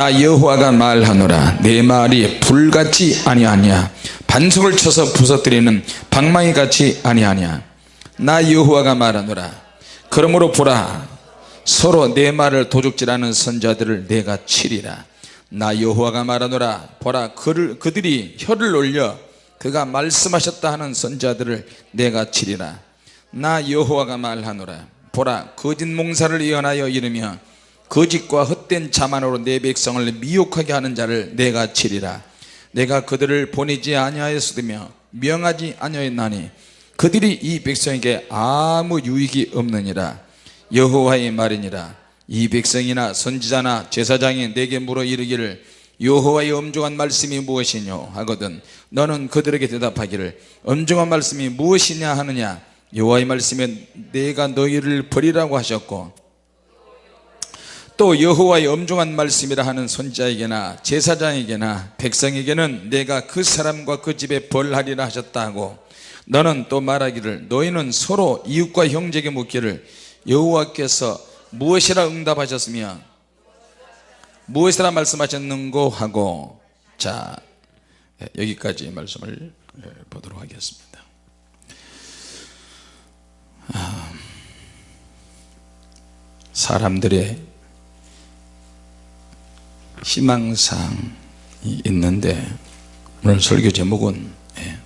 나 여호와가 말하노라. 내 말이 불같이 아니하냐? 반석을 쳐서 부서뜨리는 방망이 같이 아니하냐? 나 여호와가 말하노라. 그러므로 보라. 서로 내 말을 도둑질하는 선자들을 내가 치리라. 나 여호와가 말하노라. 보라 그를, 그들이 혀를 올려 그가 말씀하셨다 하는 선자들을 내가 치리라. 나 여호와가 말하노라. 보라 거짓 몽사를 예언하여 이르며 거짓과 헛된 자만으로 내 백성을 미혹하게 하는 자를 내가 치리라. 내가 그들을 보내지 아니하였으며 명하지 아니하였나니 그들이 이 백성에게 아무 유익이 없느니라. 여호와의 말이니라. 이 백성이나 선지자나 제사장이 내게 물어 이르기를 여호와의 엄중한 말씀이 무엇이뇨 하거든 너는 그들에게 대답하기를 엄중한 말씀이 무엇이냐 하느냐? 여호와의 말씀에 내가 너희를 버리라고 하셨고 또 여호와의 엄중한 말씀이라 하는 선자에게나 제사장에게나 백성에게는 내가 그 사람과 그 집에 벌하리라 하셨다 하고 너는 또 말하기를 너희는 서로 이웃과 형제에게 묻기를 여호와께서 무엇이라 응답하셨으며 무엇이라 말씀하셨는고 하고 자 여기까지 말씀을 보도록 하겠습니다. 아, 사람들의 희망사항이 있는데 오늘 설교 제목은 예,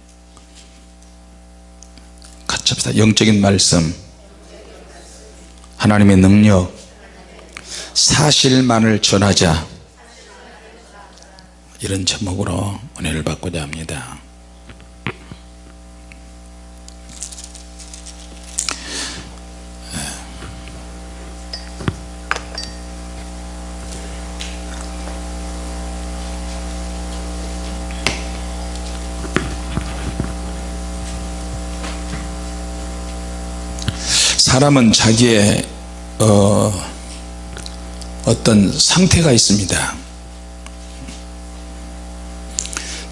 같이 합시다. 영적인 말씀. 하나님의 능력. 사실만을 전하자. 이런 제목으로 은혜를 받고자 합니다 사람은 자기의 어, 어떤 상태가 있습니다.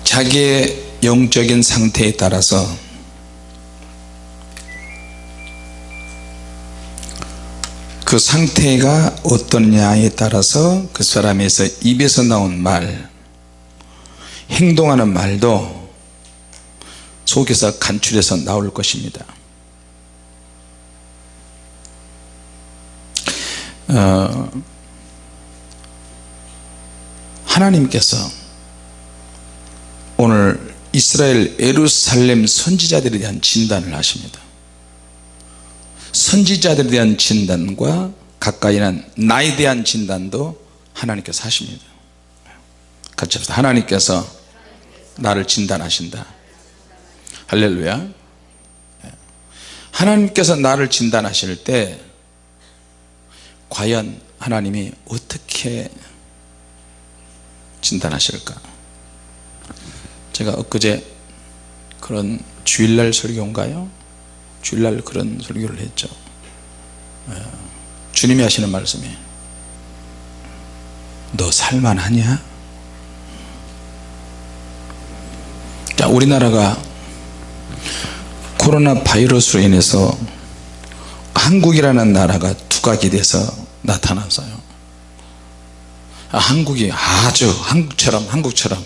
자기의 영적인 상태에 따라서 그 상태가 어떠냐에 따라서 그 사람에서 입에서 나온 말 행동하는 말도 속에서 간출해서 나올 것입니다 어, 하나님께서 오늘 이스라엘 에루살렘 선지자들에 대한 진단을 하십니다. 선지자들에 대한 진단과 가까이 난 나에 대한 진단도 하나님께서 하십니다. 같이 합시다. 하나님께서 나를 진단하신다. 할렐루야. 하나님께서 나를 진단하실 때 과연 하나님이 어떻게 진단하실까? 제가 엊그제 그런 주일날 설교인가요? 주일날 그런 설교를 했죠. 예. 주님이 하시는 말씀이 너 살만하냐? 자 우리나라가 코로나 바이러스로 인해서 한국이라는 나라가 두각이 돼서 나타났어요. 아, 한국이 아주 한국처럼 한국처럼.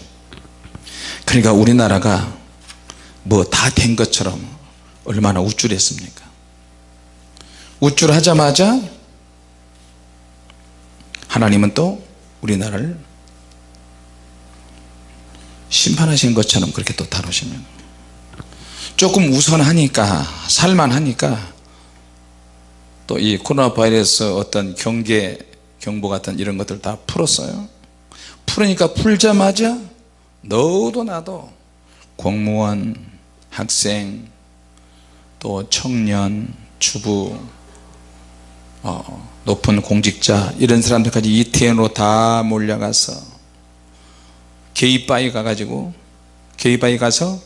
그러니까 우리나라가 뭐 다 된 것처럼 얼마나 우쭐했습니까? 우쭐하자마자 하나님은 또 우리나라를 심판하신 것처럼 그렇게 또 다루시면 조금 우선하니까 살만하니까 또 이 코로나 바이러스 어떤 경계 경보 같은 이런 것들 다 풀었어요. 풀으니까 풀자마자 너도 나도 공무원 학생 또 청년 주부 어, 높은 공직자 이런 사람들까지 이태원으로 다 몰려가서 게이바에 가가지고 게이바에 가서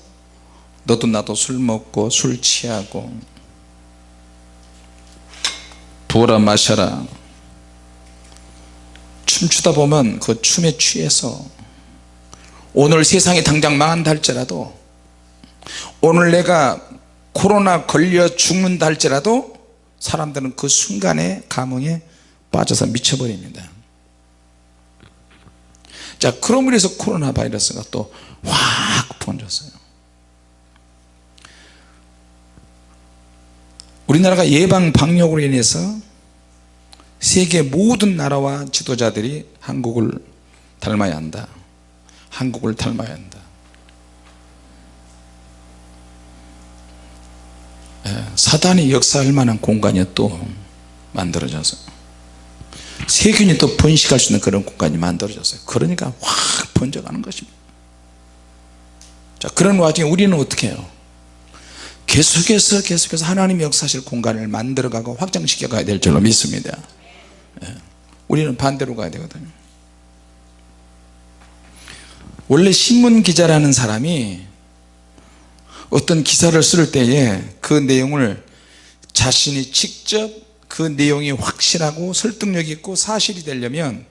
너도 나도 술 먹고 술 취하고 부어라 마셔라. 춤추다 보면 그 춤에 취해서 오늘 세상이 당장 망한다 할지라도 오늘 내가 코로나 걸려 죽는다 할지라도 사람들은 그 순간에 감흥에 빠져서 미쳐버립니다. 자 그럼으로 해서 코로나 바이러스가 또 확 번졌어요 우리나라가 예방 방역으로 인해서 세계 모든 나라와 지도자들이 한국을 닮아야 한다. 한국을 닮아야 한다. 예, 사단이 역사할 만한 공간이 또 만들어져서 세균이 또 번식할 수 있는 그런 공간이 만들어졌어요 그러니까 확 번져가는 것입니다. 자 그런 와중에 우리는 어떻게 해요 계속해서 계속해서 하나님의 역사실 공간을 만들어가고 확장시켜 가야 될 줄로 믿습니다 예. 우리는 반대로 가야 되거든요 원래 신문 기자라는 사람이 어떤 기사를 쓸 때에 그 내용을 자신이 직접 그 내용이 확실하고 설득력 있고 사실이 되려면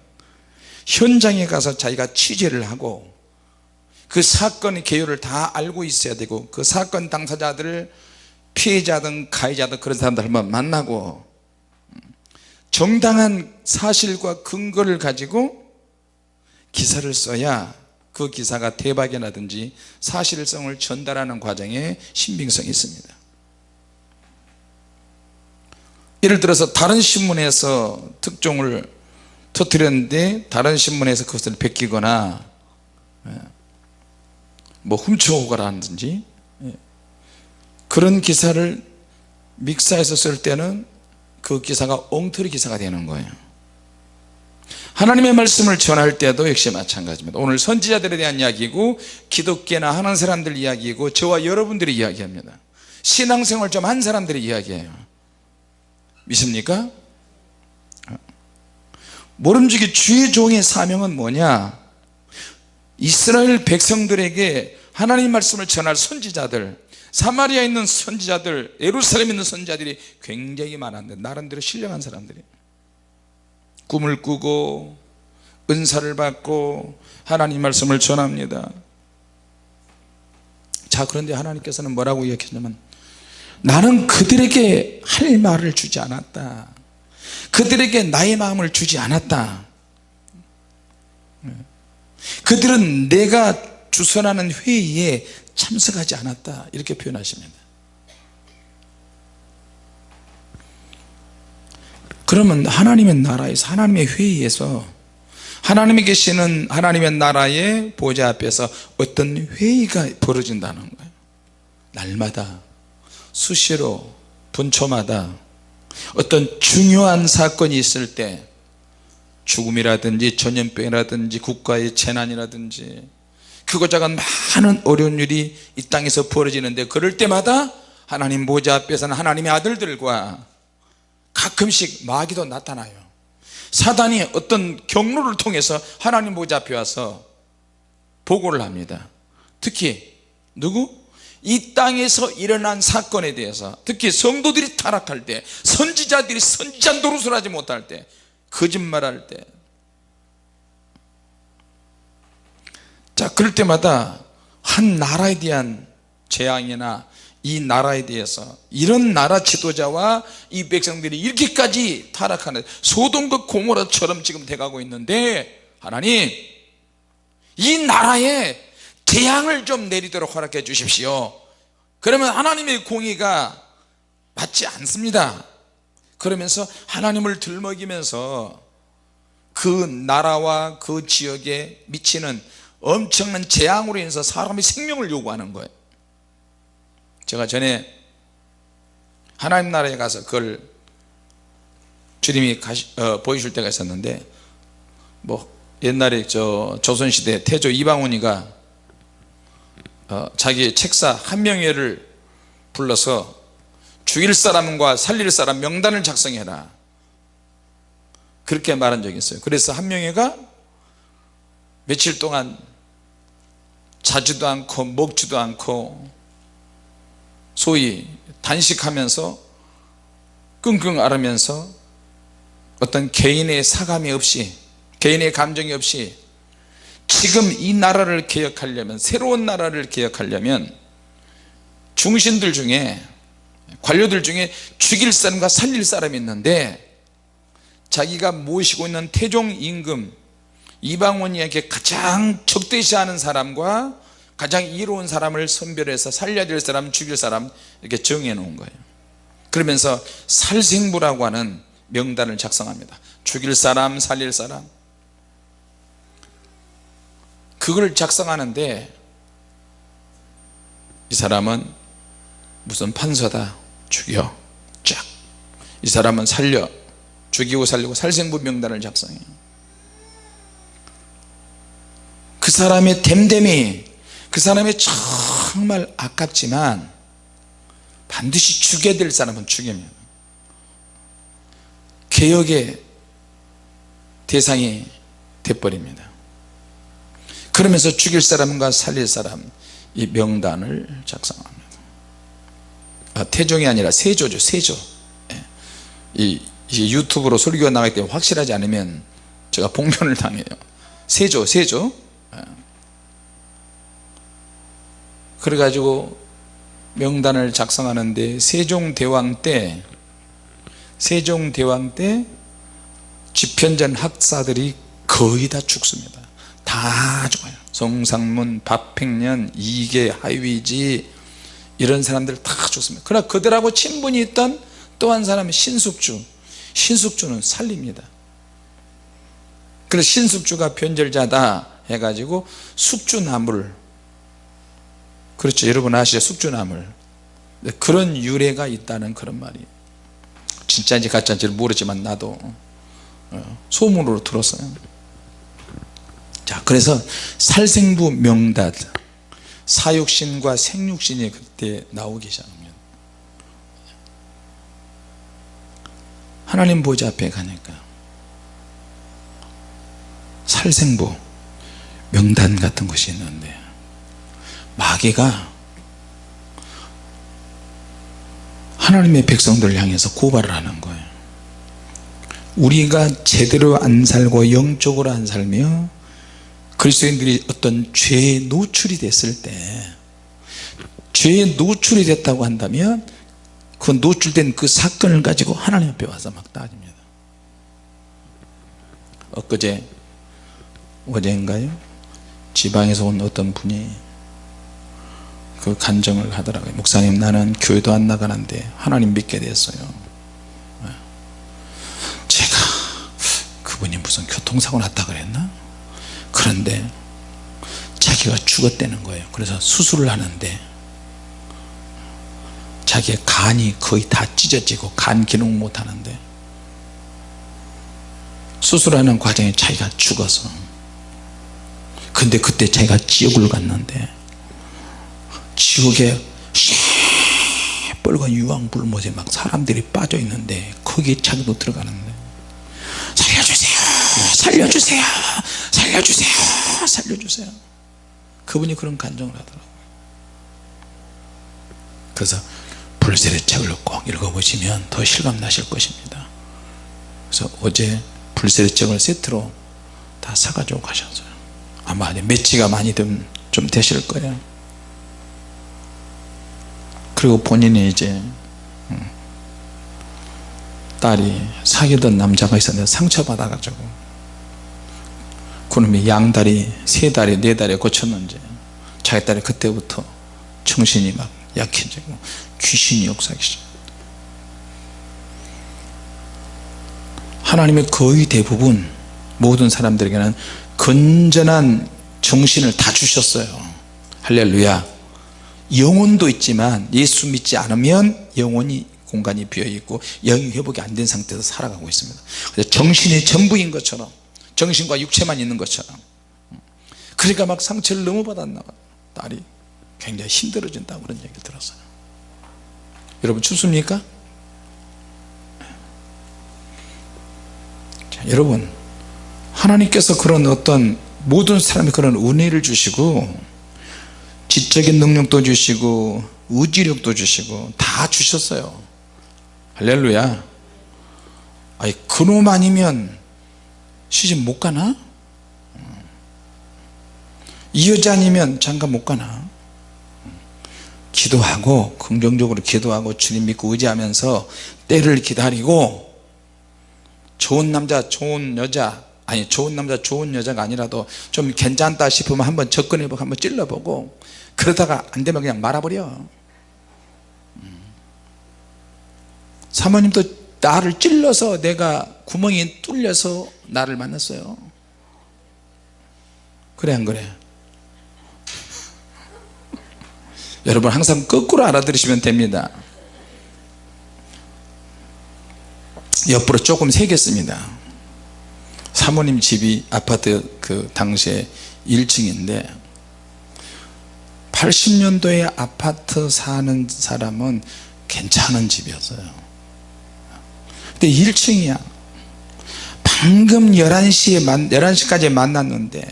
현장에 가서 자기가 취재를 하고 그 사건의 개요를 다 알고 있어야 되고 그 사건 당사자들을 피해자든 가해자든 그런 사람들 한번 만나고 정당한 사실과 근거를 가지고 기사를 써야 그 기사가 대박이 나든지 사실성을 전달하는 과정에 신빙성이 있습니다. 예를 들어서 다른 신문에서 특종을 터뜨렸는데 다른 신문에서 그것을 베끼거나 예, 뭐 훔쳐오거라든지. 예, 그런 기사를 믹사해서 쓸 때는 그 기사가 엉터리 기사가 되는 거예요. 하나님의 말씀을 전할 때도 역시 마찬가지입니다. 오늘 선지자들에 대한 이야기고 기독교나 하는 사람들 이야기고 저와 여러분들이 이야기합니다. 신앙생활 좀 한 사람들이 이야기해요. 믿습니까? 모름지기 주의 종의 사명은 뭐냐 이스라엘 백성들에게 하나님 말씀을 전할 선지자들 사마리아에 있는 선지자들 예루살렘에 있는 선지자들이 굉장히 많았는데 나름대로 신령한 사람들이. 꿈을 꾸고 은사를 받고 하나님 말씀을 전합니다. 자 그런데 하나님께서는 뭐라고 이야기했냐면 나는 그들에게 할 말을 주지 않았다. 그들에게 나의 마음을 주지 않았다 그들은 내가 주선하는 회의에 참석하지 않았다. 이렇게 표현하십니다 그러면 하나님의 나라에서 하나님의 회의에서 하나님이 계시는 하나님의 나라의 보좌 앞에서 어떤 회의가 벌어진다는 거예요. 날마다 수시로 분초마다 어떤 중요한 사건이 있을 때 죽음이라든지 전염병이라든지 국가의 재난이라든지 크고 작은 많은 어려운 일이 이 땅에서 벌어지는데 그럴 때마다 하나님 보좌 앞에서는 하나님의 아들들과 가끔씩 마귀도 나타나요 사단이 어떤 경로를 통해서 하나님 보좌 앞에 와서 보고를 합니다 특히 누구? 이 땅에서 일어난 사건에 대해서 특히 성도들이 타락할 때 선지자들이 선지자 노릇을 하지 못할 때 거짓말할 때. 자, 그럴 때마다 한 나라에 대한 재앙이나 이 나라에 대해서 이런 나라 지도자와 이 백성들이 이렇게까지 타락하는 소돔과 고모라처럼 지금 돼가고 있는데 하나님 이 나라에 재앙을 좀 내리도록 허락해 주십시오. 그러면 하나님의 공의가 맞지 않습니다 그러면서 하나님을 들먹이면서 그 나라와 그 지역에 미치는 엄청난 재앙으로 인해서 사람의 생명을 요구하는 거예요. 제가 전에 하나님 나라에 가서 그걸 주님이 가시, 어, 보여줄 때가 있었는데 뭐 옛날에 저 조선시대 태조 이방원이가 어, 자기 책사 한 명회를 불러서 죽일 사람과 살릴 사람 명단을 작성해라. 그렇게 말한 적이 있어요. 그래서 한 명회가 며칠 동안 자지도 않고 먹지도 않고 소위 단식하면서 끙끙 앓으면서 어떤 개인의 사감이 없이 개인의 감정이 없이 지금 이 나라를 개혁하려면 새로운 나라를 개혁하려면 중신들 중에 관료들 중에 죽일 사람과 살릴 사람이 있는데 자기가 모시고 있는 태종 임금 이방원에게 가장 적대시하는 사람과 가장 이로운 사람을 선별해서 살려야 될 사람 죽일 사람 이렇게 정해 놓은 거예요. 그러면서 살생부라고 하는 명단을 작성합니다. 죽일 사람 살릴 사람. 그걸 작성하는데 이 사람은 무슨 판서다 죽여. 쫙. 이 사람은 살려. 죽이고 살리고 살생부 명단을 작성해요 그 사람의 됨됨이 그 사람이 정말 아깝지만 반드시 죽여야 될 사람은 죽이면 개혁의 대상이 돼버립니다. 그러면서 죽일 사람과 살릴 사람 이 명단을 작성합니다. 아, 태종이 아니라 세조죠 세조. 예. 이, 이 유튜브로 설교가 나가기 때문에 확실하지 않으면 제가 봉변을 당해요. 세조 세조. 예. 그래가지고 명단을 작성하는데 세종대왕 때 세종대왕 때 집현전 학사들이 거의 다 죽습니다. 다 죽어요. 송상문, 박팽년, 이계, 하위지 이런 사람들 다 죽습니다. 그러나 그들하고 친분이 있던 또 한 사람은 신숙주. 신숙주는 살립니다. 그래서 신숙주가 변절자다 해가지고 숙주나무를. 그렇죠. 여러분 아시죠? 숙주나물 그런 유래가 있다는 그런 말이. 진짜인지 가짜인지 모르지만 나도 어, 소문으로 들었어요. 자 그래서 살생부 명단 사육신과 생육신이 그때 나오기 시작합니다 하나님 보좌 앞에 가니까 살생부 명단 같은 것이 있는데 마귀가 하나님의 백성들을 향해서 고발을 하는 거예요. 우리가 제대로 안 살고 영적으로 안 살며 그리스도인들이 어떤 죄에 노출이 됐을 때 죄에 노출이 됐다고 한다면 그 노출된 그 사건을 가지고 하나님 앞에 와서 막 따집니다. 엊그제 어제인가요? 지방에서 온 어떤 분이 그 간정을 하더라고요. 목사님 나는 교회도 안 나가는데 하나님 믿게 됐어요. 제가 그분이 무슨 교통사고 났다 그랬나 그런데 자기가 죽었다는 거예요. 그래서 수술을 하는데 자기의 간이 거의 다 찢어지고 간 기능 못 하는데 수술하는 과정에 자기가 죽어서 근데 그때 자기가 지옥을 갔는데 지옥에 빨간 유황불못에 막 사람들이 빠져 있는데 거기에 자기도 들어가는데 살려주세요 살려주세요 살려주세요. 살려주세요. 그분이 그런 간정을 하더라고요. 그래서 불세례 책을 꼭 읽어보시면 더 실감 나실 것입니다. 그래서 어제 불세례 책을 세트로 다 사가지고 가셨어요. 아마 매치가 많이 좀, 좀 되실 거예요. 그리고 본인이 이제 음, 딸이 사귀던 남자가 있었는데 상처받아 가지고 그놈이 양다리 세 다리 네 다리 고쳤는지 자기 딸이 그때부터 정신이 막 약해지고 귀신이 역사하기 시작. 하나님의 거의 대부분 모든 사람들에게는 건전한 정신을 다 주셨어요. 할렐루야. 영혼도 있지만 예수 믿지 않으면 영혼이 공간이 비어있고 영이 회복이 안 된 상태에서 살아가고 있습니다. 정신이 전부인 것처럼 정신과 육체만 있는 것처럼. 그러니까 막 상처를 너무 받았나 봐요 딸이 굉장히 힘들어진다고 그런 얘기를 들었어요. 여러분 춥습니까? 자, 여러분 하나님께서 그런 어떤 모든 사람이 그런 은혜를 주시고 지적인 능력도 주시고 의지력도 주시고 다 주셨어요. 할렐루야. 아니 그놈 아니면 시집 못 가나? 이 여자 아니면 장가 못 가나? 기도하고 긍정적으로 기도하고 주님 믿고 의지하면서 때를 기다리고 좋은 남자 좋은 여자 아니 좋은 남자 좋은 여자가 아니라도 좀 괜찮다 싶으면 한번 접근해보고 한번 찔러보고 그러다가 안 되면 그냥 말아버려 음. 사모님도 나를 찔러서 내가 구멍이 뚫려서 나를 만났어요. 그래 안 그래? 여러분 항상 거꾸로 알아들으시면 됩니다. 옆으로 조금 새겼습니다. 사모님 집이 아파트 그 당시에 1층인데 80년도에 아파트 사는 사람은 괜찮은 집이었어요 근데 1층이야. 방금 11시에 만, 11시까지 만났는데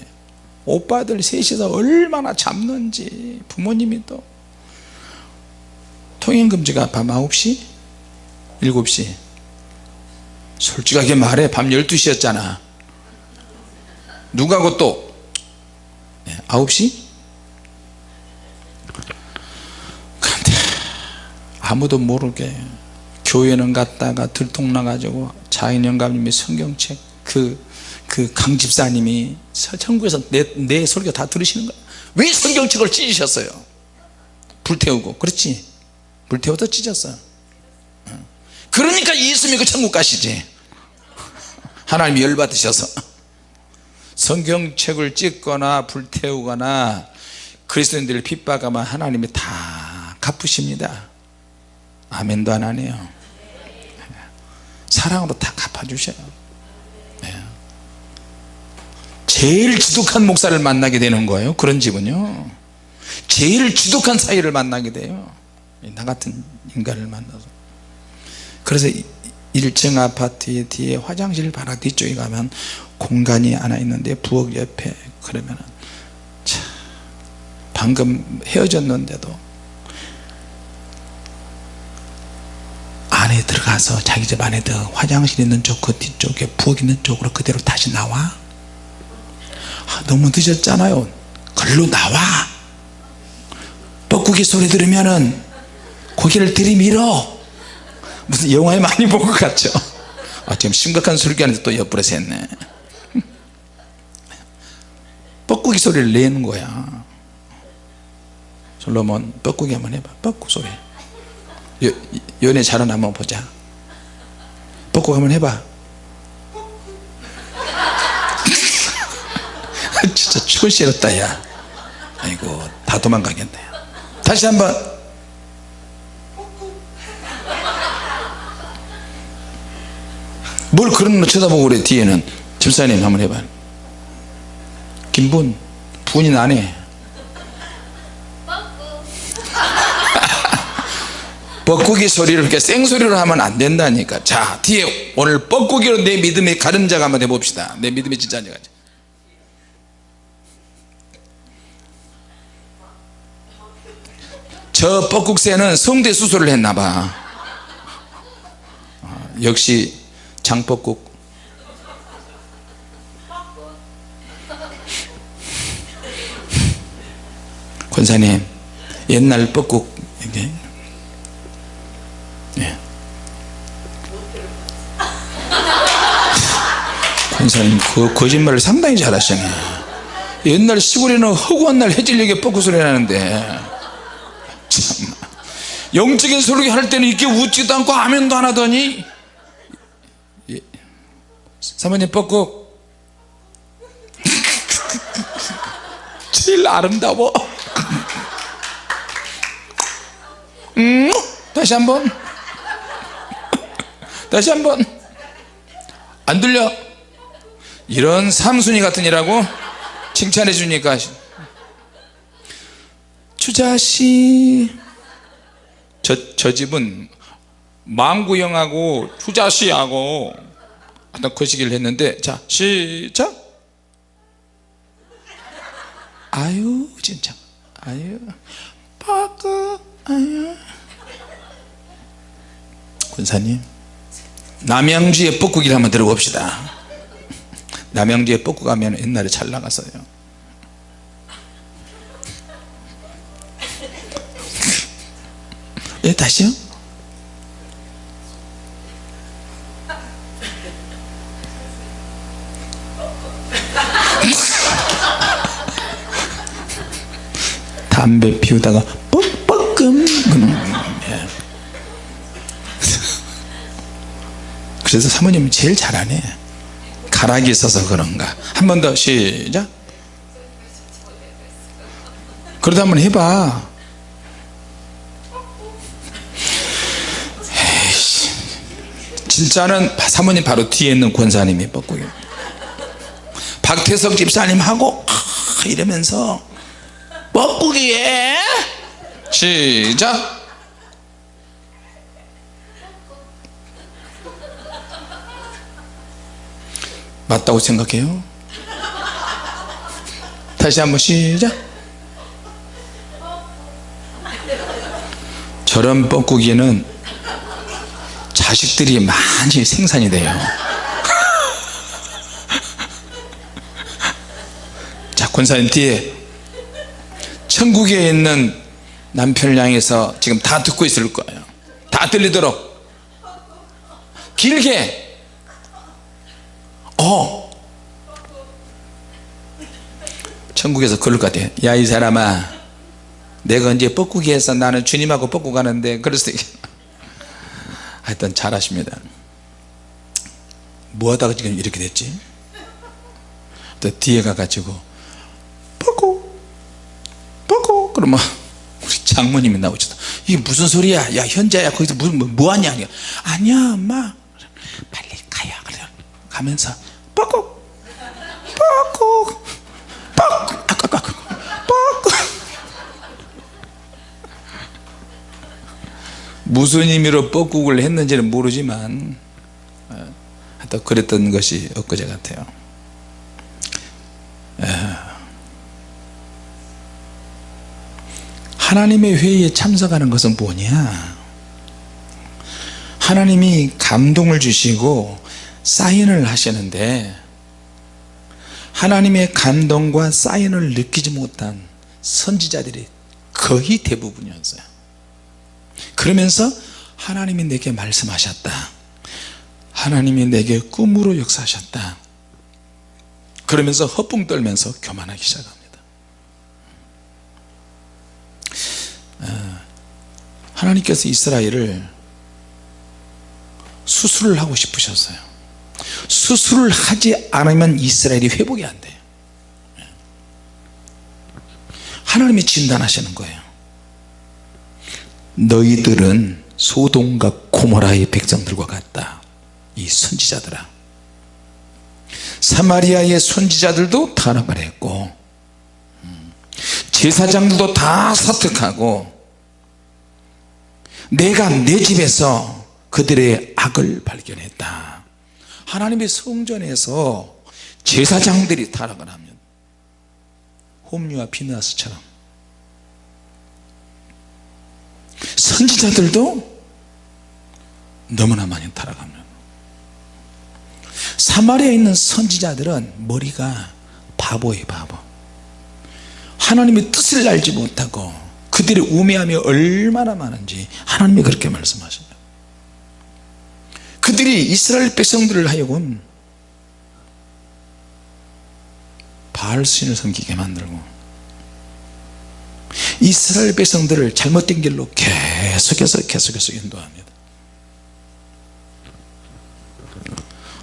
오빠들 셋이서 얼마나 잡는지 부모님이 또 통행금지가 밤 9시? 7시. 솔직하게 말해. 밤 12시였잖아. 누가고 또? 네, 9시? 근데 아무도 모르게 교회는 갔다가 들통나가지고 자인영감님이 성경책 그, 그 강집사님이 천국에서 내, 내 설교 다 들으시는 거야. 왜 성경책을 찢으셨어요? 불태우고. 그렇지. 불태워서 찢었어 그러니까 예수 믿고 천국 가시지. 하나님이 열받으셔서. 성경책을 찍거나 불태우거나 그리스도인들을 핍박하면 하나님이 다 갚으십니다. 아멘도 안 하네요 사랑으로 다 갚아주셔요. 네. 제일 지독한 목사를 만나게 되는 거예요. 그런 집은요. 제일 지독한 사이를 만나게 돼요. 나 같은 인간을 만나서. 그래서 1층 아파트 뒤에 화장실 바로 뒤쪽에 가면 공간이 하나 있는데 부엌 옆에 그러면 참 방금 헤어졌는데도 안에 들어가서 자기 집 안에 들 화장실 있는 쪽 그 뒤쪽에 부엌 있는 쪽으로 그대로 다시 나와? 아, 너무 늦었잖아요. 글로 나와. 뻐꾸기 소리 들으면은 고개를 들이밀어. 무슨 영화에 많이 본 것 같죠? 아 지금 심각한 술기하는데 또 옆으로 샜네. 뻐꾸기 소리를 내는 거야. 솔로몬 뻐꾸기 한번 해봐. 뻐꾸 소리 여, 연애 잘하나 한번 보자. 뻐꾸기 한번 해봐. 진짜 죽을 싫었다 야. 아이고 다 도망가겠네. 다시 한번. 뭘 그런 거 쳐다보고 그래 뒤에는. 집사님 한번 해봐. 김분 분이 나네 뻐꾸기 소리를 이렇게 생소리로 하면 안 된다니까. 자 뒤에 오늘 뻐꾸기로 내 믿음의 가름자가 한번 해봅시다. 내 믿음의 진짜가 저 뻐국새는 성대 수술을 했나봐. 어, 역시 장뻐국 권사님 옛날 뻐국 이게 권사님 그 거짓말을 상당히 잘하시네. 옛날 시골에는 허구한 날 해질녘에 뻐꾸 소리 나는데. 참. 영적인 소리 할 때는 이렇게 웃지도 않고 아멘도 안 하더니. 예. 사모님 뻐꾸. 제일 아름다워. 음? 다시 한번. 다시 한번. 안 들려 이런 삼순이 같은 이라고 칭찬해 주니까 주자씨 저, 저 집은 망구형하고 주자씨하고 어떤 거시기를 했는데 자 시작! 아유 진짜. 아유 빠꾸 아유. 군사님 남양주의 뻐꾸기를 한번 들어봅시다 남양주에 뽑고 가면 옛날에 잘 나갔어요. 예 다시요? 담배 피우다가 뻑뻑금 예. 그래서 사모님이 제일 잘하네. 가락이 있어서 그런가. 한 번 더 시작. 그러다 한번 해봐. 에이씨. 진짜는 사모님 바로 뒤에 있는 권사님이 뻐꾸기 박태석 집사님하고 아, 이러면서 뻐꾸기에. 시작 맞다고 생각해요? 다시 한번 시작. 저런 뻐꾸기는 자식들이 많이 생산이 돼요. 자 권사님 뒤에 천국에 있는 남편을 향해서 지금 다 듣고 있을 거예요. 다 들리도록. 길게 어. 천국에서 그럴 것 같아요 야 이 사람아. 내가 이제 뻐꾸기 해서 나는 주님하고 뻐꾸 가는데 그래서 하여튼 잘하십니다. 뭐 하다가 지금 이렇게 됐지? 또 뒤에 가가지고 뻐꾸 뻐꾸. 그러면 우리 장모님이 나오시다 이게 무슨 소리야? 야 현자야. 거기서 무슨 뭐, 뭐 하냐? 아니야 엄마. 빨리 가요. 그래 가면서 무슨 의미로 뻐꾸를 했는지는 모르지만 어, 하여튼 그랬던 것이 엊그제 같아요. 하나님의 회의에 참석하는 것은 뭐냐? 하나님이 감동을 주시고 사인을 하시는데 하나님의 감동과 사인을 느끼지 못한 선지자들이 거의 대부분이었어요 그러면서 하나님이 내게 말씀하셨다. 하나님이 내게 꿈으로 역사하셨다. 그러면서 허풍 떨면서 교만하기 시작합니다. 어, 하나님께서 이스라엘을 수술을 하고 싶으셨어요. 수술을 하지 않으면 이스라엘이 회복이 안 돼요. 하나님이 진단하시는 거예요 너희들은 소돔과 고모라의 백성들과 같다. 이 선지자들아. 사마리아의 선지자들도 타락을 했고 음, 제사장들도 다 사특하고 내가 내 집에서 그들의 악을 발견했다. 하나님의 성전에서 제사장들이 타락을 하면 홈리와 비누아스처럼 선지자들도 너무나 많이 타락합니다 사마리아에 있는 선지자들은 머리가 바보예요 바보. 하나님의 뜻을 알지 못하고 그들의 우매함이 얼마나 많은지 하나님이 그렇게 말씀하십니다. 그들이 이스라엘 백성들을 하여금 바알신을 섬기게 만들고 이스라엘 백성들을 잘못된 길로 계속 해서 계속해서 인도합니다.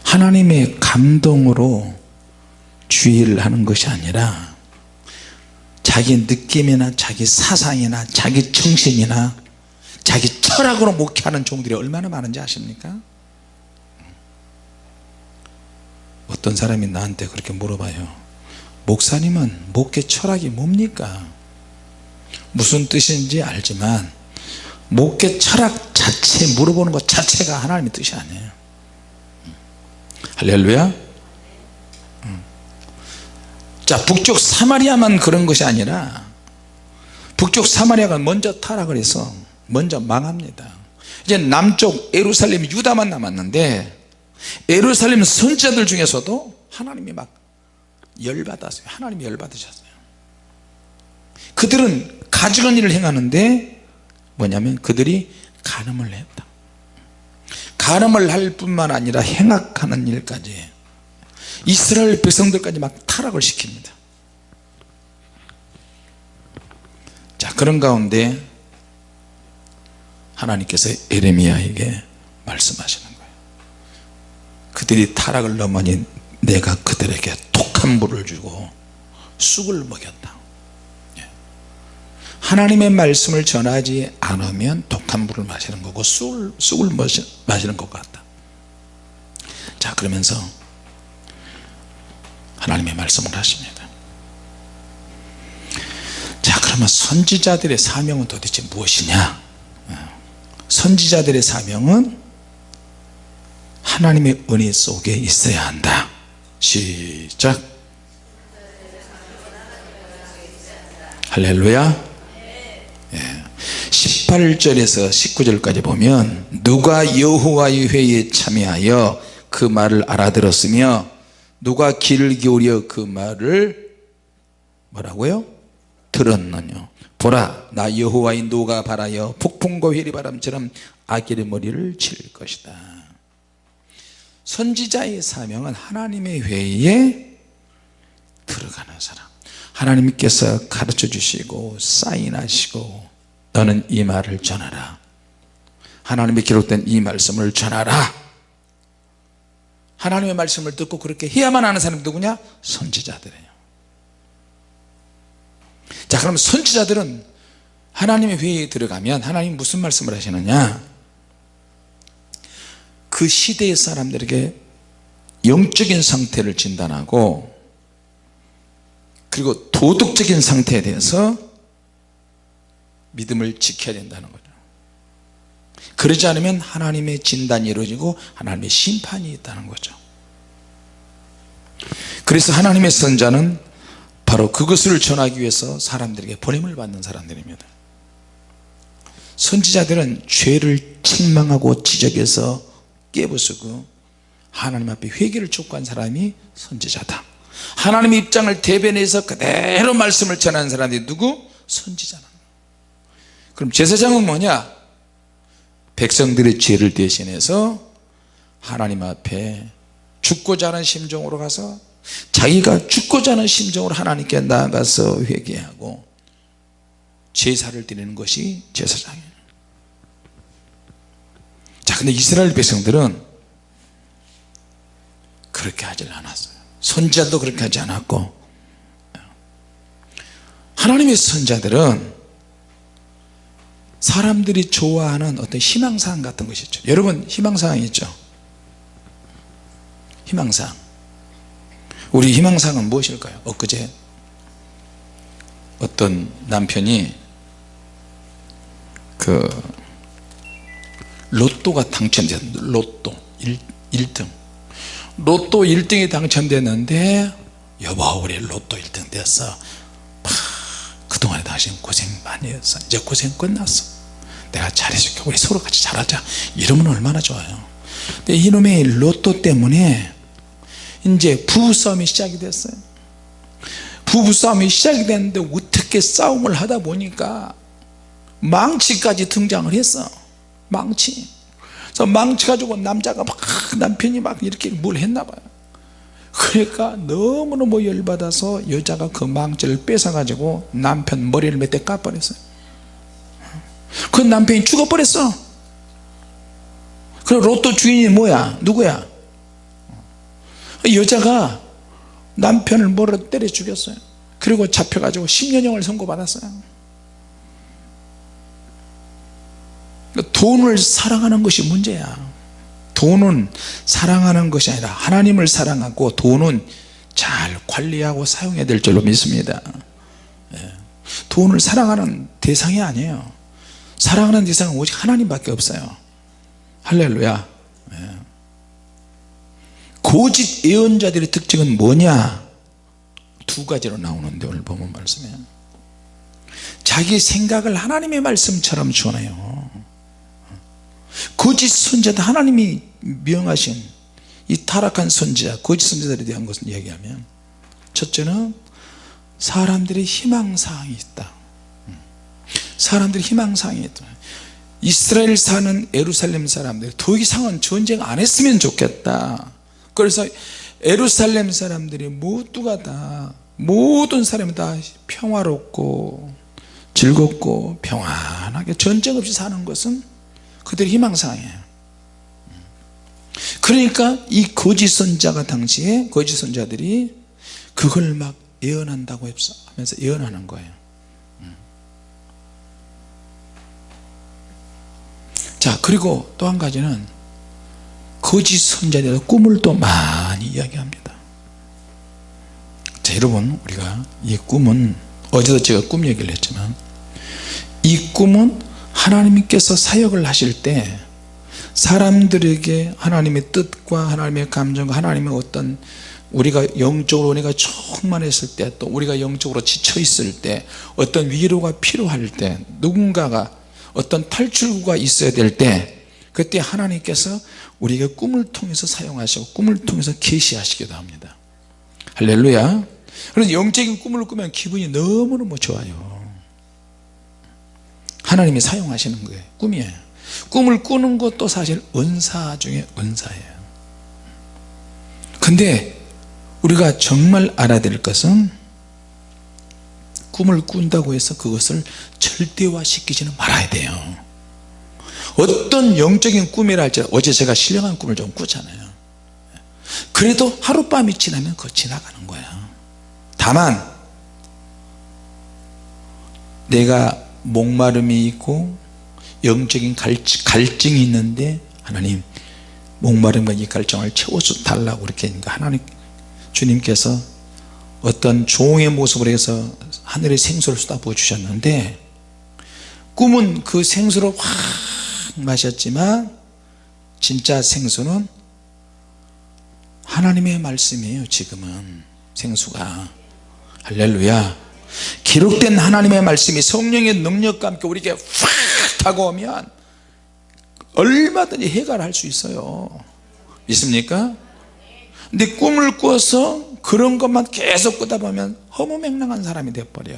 하나님의 감동으로 주의를 하는 것이 아니라 자기 느낌이나 자기 사상이나 자기 정신이나 자기 철학으로 목회하는 종들이 얼마나 많은지 아십니까? 어떤 사람이 나한테 그렇게 물어봐요. 목사님은 목회 철학이 뭡니까? 무슨 뜻인지 알지만 목회 철학 자체 물어보는 것 자체가 하나님의 뜻이 아니에요. 할렐루야. 자 북쪽 사마리아만 그런 것이 아니라 북쪽 사마리아가 먼저 타락을 해서 먼저 망합니다. 이제 남쪽 에루살렘 유다만 남았는데 에루살렘 선지자들 중에서도 하나님이 막 열받았어요. 하나님이 열받으셨어요. 그들은 가증한 일을 행하는데 뭐냐면 그들이 간음을 했다. 간음을 할 뿐만 아니라 행악하는 일까지. 이스라엘 백성들까지 막 타락을 시킵니다. 그런 가운데 하나님께서 에레미야에게 말씀하시는 거예요. 그들이 타락을 넘으니 내가 그들에게 독한 물을 주고 쑥을 먹였다. 예. 하나님의 말씀을 전하지 않으면 독한 물을 마시는 거고 쑥을, 쑥을 마시, 마시는 것 같다 자 그러면서 하나님의 말씀을 하십니다 자 그러면 선지자들의 사명은 도대체 무엇이냐 어. 선지자들의 사명은 하나님의 은혜 속에 있어야 한다 시작 할렐루야 예. 18절에서 19절까지 보면 누가 여호와의 회의에 참여하여 그 말을 알아들었으며 누가 귀를 기울여 그 말을 뭐라고요? 들었느냐 보라 나 여호와의 노가 바라여 폭풍과 회리바람처럼 아기의 머리를 칠 것이다. 선지자의 사명은 하나님의 회의에 들어가는 사람. 하나님께서 가르쳐 주시고 사인하시고 너는 이 말을 전하라. 하나님의 기록된 이 말씀을 전하라. 하나님의 말씀을 듣고 그렇게 해야만 하는 사람이 누구냐? 선지자들이에요. 자 그럼 선지자들은 하나님의 회의에 들어가면 하나님 무슨 말씀을 하시느냐? 그 시대의 사람들에게 영적인 상태를 진단하고 그리고 도덕적인 상태에 대해서 믿음을 지켜야 된다는 거죠. 그러지 않으면 하나님의 진단이 이루어지고 하나님의 심판이 있다는 거죠. 그래서 하나님의 선자는 바로 그것을 전하기 위해서 사람들에게 보냄을 받는 사람들입니다. 선지자들은 죄를 책망하고 지적해서 깨부수고 하나님 앞에 회개를 촉구한 사람이 선지자다. 하나님의 입장을 대변해서 그대로 말씀을 전하는 사람이 누구? 선지자는 그럼 제사장은 뭐냐? 백성들의 죄를 대신해서 하나님 앞에 죽고자 하는 심정으로 가서 자기가 죽고자 하는 심정으로 하나님께 나아가서 회개하고 제사를 드리는 것이 제사장이에요 자 근데 이스라엘 백성들은 그렇게 하질 않았어요 선지자도 그렇게 하지 않았고 하나님의 선자들은 사람들이 좋아하는 어떤 희망사항 같은 것이 있죠. 여러분 희망사항이 있죠? 희망사항. 우리 희망사항은 무엇일까요? 엊그제 어떤 남편이 그 로또가 당첨됐 로또 1, 1등. 로또 1등이 당첨됐는데 여보 우리 로또 1등 됐어. 파, 그동안에 당신 고생 많이 했어. 이제 고생 끝났어 내가 잘해줄게 우리 서로 같이 잘하자. 이러면 얼마나 좋아요. 근데 이놈의 로또 때문에 이제 부부싸움이 시작이 됐어요. 부부싸움이 시작이 됐는데 어떻게 싸움을 하다 보니까 망치까지 등장을 했어. 망치. 그래서 망치 가지고 남자가 막 남편이 막 이렇게 뭘 했나 봐요. 그러니까 너무너무 열받아서 여자가 그 망치를 뺏어 가지고 남편 머리를 몇 대 까버렸어요 그 남편이 죽어버렸어. 그럼 로또 주인이 뭐야? 누구야? 여자가 남편을 뭐로 때려 죽였어요. 그리고 잡혀가지고 10년형을 선고받았어요. 돈을 사랑하는 것이 문제야. 돈은 사랑하는 것이 아니라 하나님을 사랑하고 돈은 잘 관리하고 사용해야 될 줄로 믿습니다. 예. 돈을 사랑하는 대상이 아니에요 사랑하는 대상은 오직 하나님밖에 없어요. 할렐루야. 예. 고집 예언자들의 특징은 뭐냐? 두 가지로 나오는데 오늘 보면 말씀에. 자기 생각을 하나님의 말씀처럼 전해요. 거짓 선지자 하나님이 명하신 이 타락한 선지자 거짓 선지자들에 대한 것을 이야기하면 첫째는 사람들의 희망사항이 있다 사람들이 있다 이스라엘 사는 에루살렘 사람들 더 이상은 전쟁 안 했으면 좋겠다. 그래서 에루살렘 사람들이 모두가 다 모든 사람이 다 평화롭고 즐겁고 평안하게 전쟁 없이 사는 것은 그들의 희망사항이에요. 그러니까 이 거짓 선자가 당시에 거짓 선자들이 그걸 막 예언한다고 하면서 예언하는 거예요 자 그리고 또 한 가지는 거짓 선자들의 꿈을 또 많이 이야기합니다. 자 여러분 우리가 이 꿈은 어제도 제가 꿈 얘기를 했지만 이 꿈은 하나님께서 사역을 하실 때 사람들에게 하나님의 뜻과 하나님의 감정과 하나님의 어떤 우리가 영적으로 은혜가 충만했을 때 또 우리가 영적으로 지쳐 있을 때 어떤 위로가 필요할 때 누군가가 어떤 탈출구가 있어야 될 때 그때 하나님께서 우리가 꿈을 통해서 사용하시고 꿈을 통해서 계시하시기도 합니다. 할렐루야. 그래서 영적인 꿈을 꾸면 기분이 너무너무 좋아요. 하나님이 사용하시는 거예요. 꿈이에요. 꿈을 꾸는 것도 사실 은사 중에 은사예요. 근데 우리가 정말 알아야 될 것은 꿈을 꾼다고 해서 그것을 절대화 시키지는 말아야 돼요. 어떤 영적인 꿈이라 할지 어제 제가 신령한 꿈을 좀 꾸잖아요. 그래도 하룻밤이 지나면 그거 지나가는 거야. 다만 내가 목마름이 있고 영적인 갈증 이 있는데 하나님 목마름과 이 갈증을 채워서 달라고 하니까 하나님 주님께서 어떤 종의 모습을 해서 하늘의 생수를 쏟아부어 주셨는데 꿈은 그 생수를 확 마셨지만 진짜 생수는 하나님의 말씀이에요 지금은. 생수가. 할렐루야. 기록된 하나님의 말씀이 성령의 능력과 함께 우리에게 확 다가오면 얼마든지 해결할 수 있어요. 믿습니까? 근데 꿈을 꿔서 그런 것만 계속 꾸다 보면 허무맹랑한 사람이 되어버려.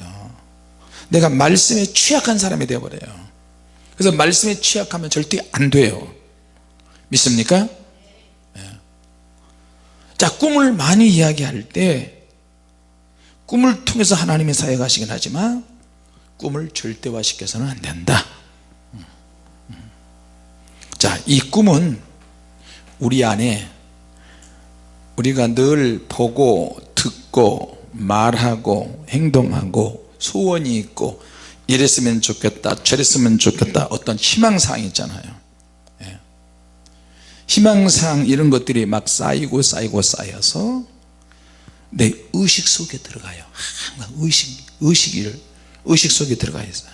내가 말씀에 취약한 사람이 되어버려요. 그래서 말씀에 취약하면 절대 안 돼요. 믿습니까? 네. 자 꿈을 많이 이야기할 때 꿈을 통해서 하나님의 사역 하시긴 하지만 꿈을 절대화 시켜서는 안 된다. 자이 꿈은 우리 안에 우리가 늘 보고 듣고 말하고 행동하고 소원이 있고 이랬으면 좋겠다 저랬으면 좋겠다 어떤 희망사항이 있잖아요. 예. 희망사항 이런 것들이 막 쌓이고 쌓이고 쌓여서 내 의식 속에 들어가요. 항상 의식, 의식을 의식 속에 들어가 있어요.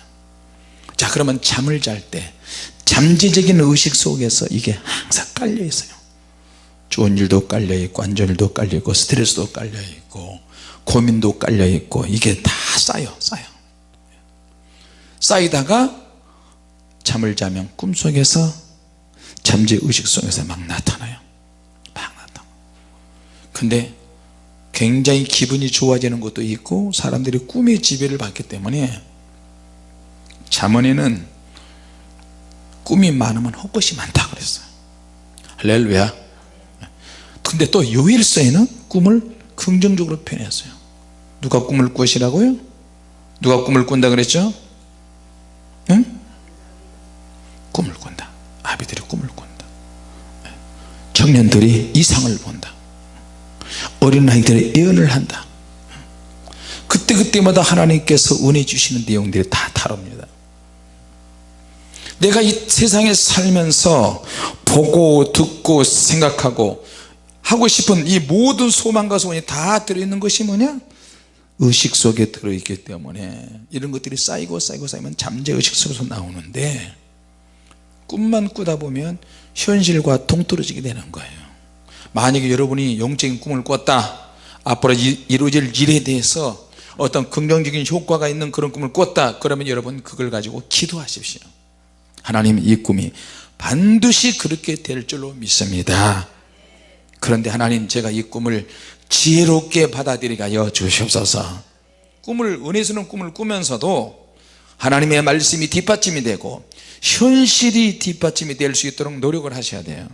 자 그러면 잠을 잘 때 잠재적인 의식 속에서 이게 항상 깔려 있어요 좋은 일도 깔려 있고 안 좋은 일도 깔려 있고 스트레스도 깔려 있고 고민도 깔려 있고 이게 다 쌓여 쌓여. 쌓이다가 잠을 자면 꿈속에서 잠재 의식 속에서 막 나타나요. 막 나타나. 근데 굉장히 기분이 좋아지는 것도 있고 사람들이 꿈의 지배를 받기 때문에 잠언에는 꿈이 많으면 헛것이 많다 그랬어요. 할렐루야 근데 또 요일서에는 꿈을 긍정적으로 표현했어요. 누가 꿈을 꾸시라고요? 누가 꿈을 꾼다 그랬죠? 응? 꿈을 꾼다. 아비들이 꿈을 꾼다. 청년들이 이상을 본다. 어린아이들의 예언을 한다. 그때그때마다 하나님께서 은혜 주시는 내용들이 다 다릅니다. 내가 이 세상에 살면서 보고 듣고 생각하고 하고 싶은 이 모든 소망과 소원이 다 들어있는 것이 뭐냐? 의식 속에 들어있기 때문에. 이런 것들이 쌓이고 쌓이고 쌓이면 잠재의식 속에서 나오는데 꿈만 꾸다 보면 현실과 동떨어지게 되는 거예요. 만약에 여러분이 영적인 꿈을 꿨다 앞으로 이루어질 일에 대해서 어떤 긍정적인 효과가 있는 그런 꿈을 꿨다 그러면 여러분 그걸 가지고 기도하십시오. 하나님 이 꿈이 반드시 그렇게 될 줄로 믿습니다 그런데 하나님 제가 이 꿈을 지혜롭게 받아들이게 하여 주시옵소서. 꿈을 은혜스러운 꿈을 꾸면서도 하나님의 말씀이 뒷받침이 되고 현실이 뒷받침이 될 수 있도록 노력을 하셔야 돼요.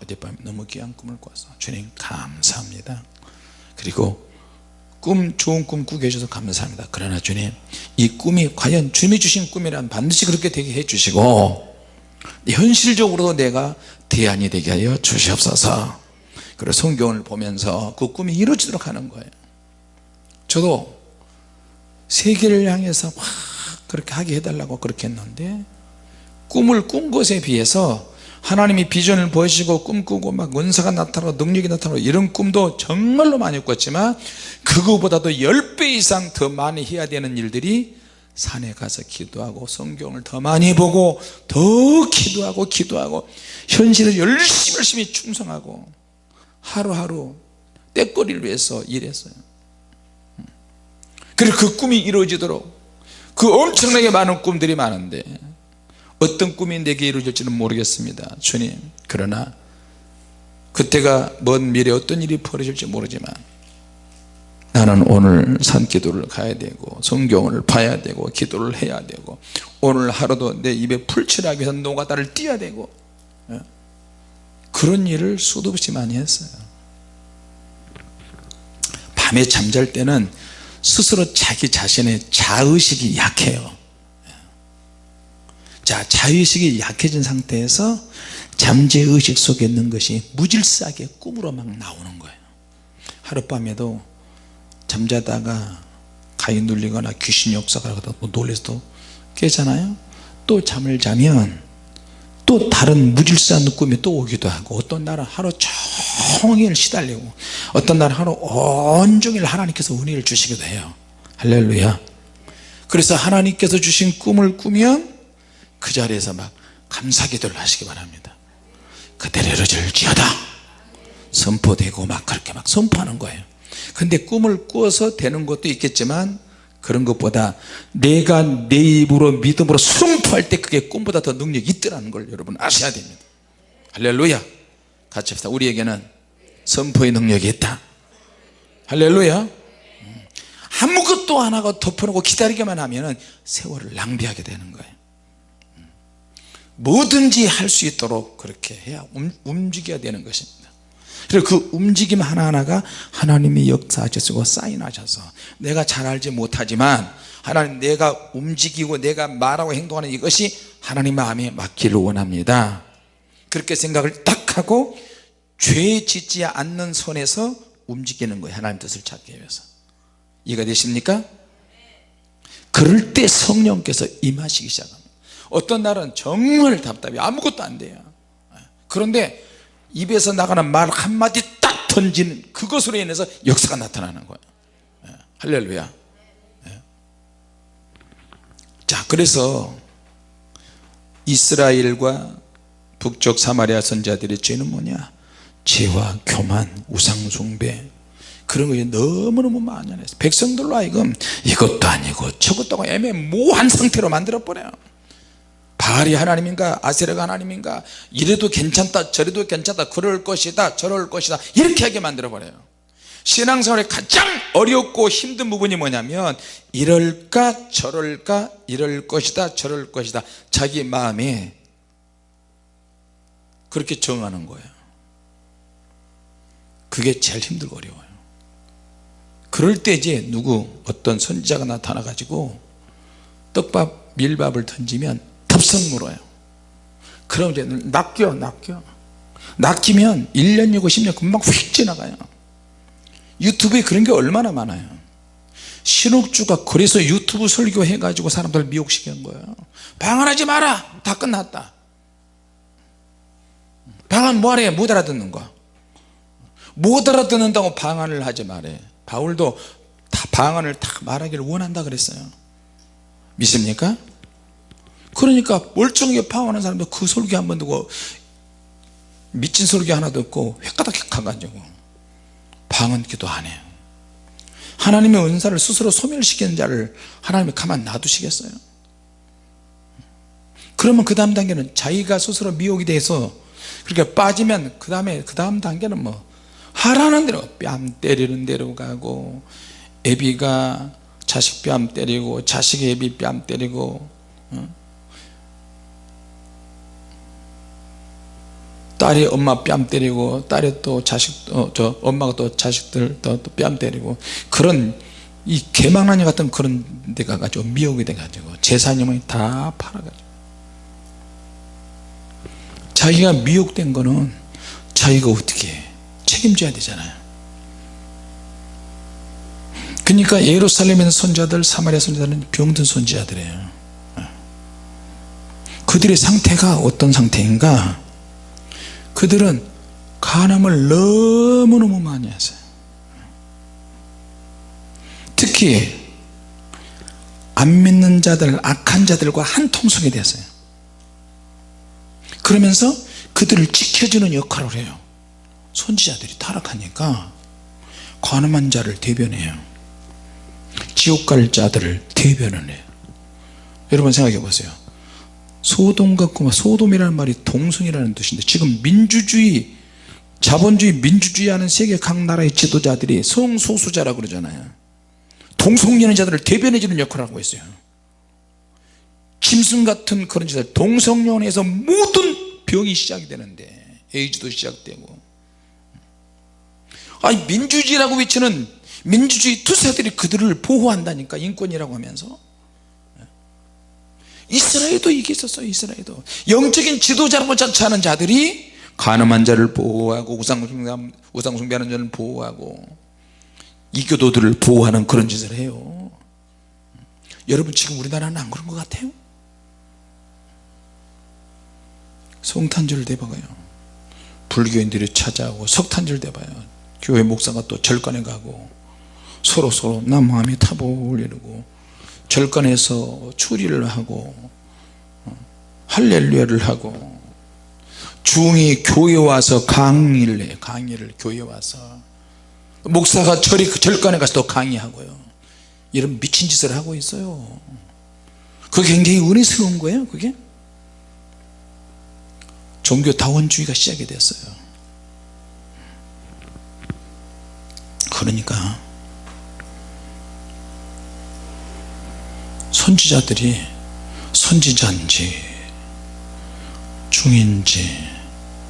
어젯밤에 너무 귀한 꿈을 꿨어 주님 감사합니다. 그리고 꿈 좋은 꿈 꾸게 해주셔서 감사합니다. 그러나 주님 이 꿈이 과연 주님이 주신 꿈이란 반드시 그렇게 되게 해주시고 현실적으로도 내가 대안이 되게 하여 주시옵소서. 그리고 성경을 보면서 그 꿈이 이루어지도록 하는 거예요. 저도 세계를 향해서 막 그렇게 하게 해달라고 그렇게 했는데 꿈을 꾼 것에 비해서 하나님이 비전을 보여주시고 꿈꾸고 막 은사가 나타나고 능력이 나타나고 이런 꿈도 정말로 많이 꿨지만 그거보다도 10배 이상 더 많이 해야 되는 일들이 산에 가서 기도하고 성경을 더 많이 보고 더 기도하고 기도하고 현실에 열심히 열심히 충성하고 하루하루 때거리를 위해서 일했어요. 그리고 그 꿈이 이루어지도록 그 엄청나게 많은 꿈들이 많은데 어떤 꿈이 내게 이루어질지는 모르겠습니다. 주님 그러나 그때가 먼 미래 어떤 일이 벌어질지 모르지만 나는 오늘 산기도를 가야 되고 성경을 봐야 되고 기도를 해야 되고 오늘 하루도 내 입에 풀칠하기 위해서 노가다를 띄어야 되고 예. 그런 일을 수도 없이 많이 했어요. 밤에 잠잘 때는 스스로 자기 자신의 자의식이 약해요. 자 자의식이 약해진 상태에서 잠재의식 속에 있는 것이 무질서하게 꿈으로 막 나오는 거예요. 하룻밤에도 잠자다가 가위 눌리거나 귀신 역사가 하다 뭐 놀래서 또 깨잖아요. 또 잠을 자면 또 다른 무질서한 꿈이 또 오기도 하고 어떤 날은 하루 종일 시달리고 어떤 날은 하루 온종일 하나님께서 은혜를 주시기도 해요. 할렐루야. 그래서 하나님께서 주신 꿈을 꾸면 그 자리에서 막 감사기도를 하시기 바랍니다. 그대로 이루어질지어다. 선포되고 막 그렇게 막 선포하는 거예요 근데 꿈을 꾸어서 되는 것도 있겠지만 그런 것보다 내가 내 입으로 믿음으로 선포할 때 그게 꿈보다 더 능력이 있더라는 걸 여러분 아셔야 됩니다. 할렐루야. 같이 합시다. 우리에게는 선포의 능력이 있다. 할렐루야. 음. 아무것도 안 하고 덮어놓고 기다리기만 하면 세월을 낭비하게 되는 거예요. 음. 뭐든지 할 수 있도록 그렇게 해야 움직여야 되는 것입니다 그리고 그 움직임 하나하나가 하나님이 역사하셔서 사인하셔서 내가 잘 알지 못하지만 하나님 내가 움직이고 내가 말하고 행동하는 이것이 하나님 마음에 맞기를 원합니다. 그렇게 생각을 딱 하고 죄 짓지 않는 선에서 움직이는 거예요. 하나님 뜻을 찾기 위해서. 이해가 되십니까? 그럴 때 성령께서 임하시기 시작합니다. 어떤 날은 정말 답답해 아무것도 안 돼요. 그런데 입에서 나가는 말 한마디 딱 던지는 그것으로 인해서 역사가 나타나는 거예요. 예, 할렐루야. 예. 자 그래서 이스라엘과 북쪽 사마리아 선자들의 죄는 뭐냐? 죄와 교만 우상숭배. 그런 것이 너무너무 만연해서 백성들로 하여금 이것도 아니고 저것도 애매모호한 상태로 만들어 버려요 바알이 하나님인가 아세라가 하나님인가 이래도 괜찮다 저래도 괜찮다 그럴 것이다 저럴 것이다 이렇게 하게 만들어 버려요. 신앙생활의 가장 어렵고 힘든 부분이 뭐냐면 이럴까 저럴까 이럴 것이다 저럴 것이다 자기 마음에 그렇게 정하는 거예요. 그게 제일 힘들고 어려워요. 그럴 때 이제 누구 어떤 선지자가 나타나 가지고 떡밥 밀밥을 던지면 덥석 물어요. 그럼 이제 낚여 낚여. 낚이면 1년 6 10년 금방 휙 지나가요. 유튜브에 그런 게 얼마나 많아요. 신옥주가 그래서 유튜브 설교 해가지고 사람들 미혹시킨 거예요. 방언하지 마라! 다 끝났다. 방언 뭐하래? 못 알아듣는 거못 알아듣는다고 방언을 하지 말해 바울도 다 방언을 다 말하기를 원한다 그랬어요. 믿습니까? 그러니까 멀쩡하게 파워하는 사람도 그 설교 한 번 듣고 미친 설교 하나 듣고 획가닥 가가지고 방언 기도 안 해요. 하나님의 은사를 스스로 소멸시키는 자를 하나님이 가만 놔두시겠어요? 그러면 그 다음 단계는 자기가 스스로 미혹이 돼서 그렇게 빠지면 그 다음에 그 다음 단계는 뭐 하라는 대로 뺨 때리는 대로 가고 애비가 자식 뺨 때리고 자식이 애비 뺨 때리고 어? 딸이 엄마 뺨 때리고 딸이 또 자식 어, 저 엄마가 또 자식들 또뺨 때리고 그런 이 개망나니 같은 그런 데가 가지고 미혹이 돼 가지고 제사님을 다 팔아가지고. 자기가 미혹된 거는 자기가 어떻게 해? 책임져야 되잖아요. 그러니까 예루살렘의 선자들 사마리아 선자들은 병든 선지자들이에요. 그들의 상태가 어떤 상태인가 그들은 간암을 너무너무 많이 하세요. 특히 안 믿는 자들 악한 자들과 한 통속이 됐어요. 그러면서 그들을 지켜주는 역할을 해요. 선지자들이 타락하니까 관음한 자를 대변해요. 지옥 갈 자들을 대변을 해요. 여러분 생각해 보세요 소돔과 고마 소돔이라는 말이 동성이라는 뜻인데 지금 민주주의 자본주의 민주주의 하는 세계 각 나라의 지도자들이 성소수자라고 그러잖아요. 동성연애자들을 대변해 주는 역할을 하고 있어요. 짐승 같은 그런 짓을 동성연애에서 모든 병이 시작이 되는데 에이즈도 시작되고. 아니 민주주의라고 외치는 민주주의 투사들이 그들을 보호한다니까 인권이라고 하면서 이스라엘도 이게 있었어요 이스라엘도. 영적인 지도자라고 자처하는 자들이 가늠한 자를 보호하고 우상숭배, 우상숭배하는 자를 보호하고 이교도들을 보호하는 그런 짓을 해요. 여러분 지금 우리나라는 안 그런 것 같아요? 성탄절 대박아요. 불교인들이 찾아오고 석탄절 대봐요. 교회 목사가 또 절간에 가고 서로 서로 나 마음이 타보 올리고 절간에서 추리를 하고 어, 할렐루야를 하고 중이 교회 와서 강의를 해 강의를 교회 와서. 목사가 절이 절간에 가서 또 강의하고요. 이런 미친 짓을 하고 있어요. 그게 굉장히 은혜스러운 거예요 그게. 종교 다원주의가 시작이 됐어요. 그러니까 선지자들이 선지자인지 중인지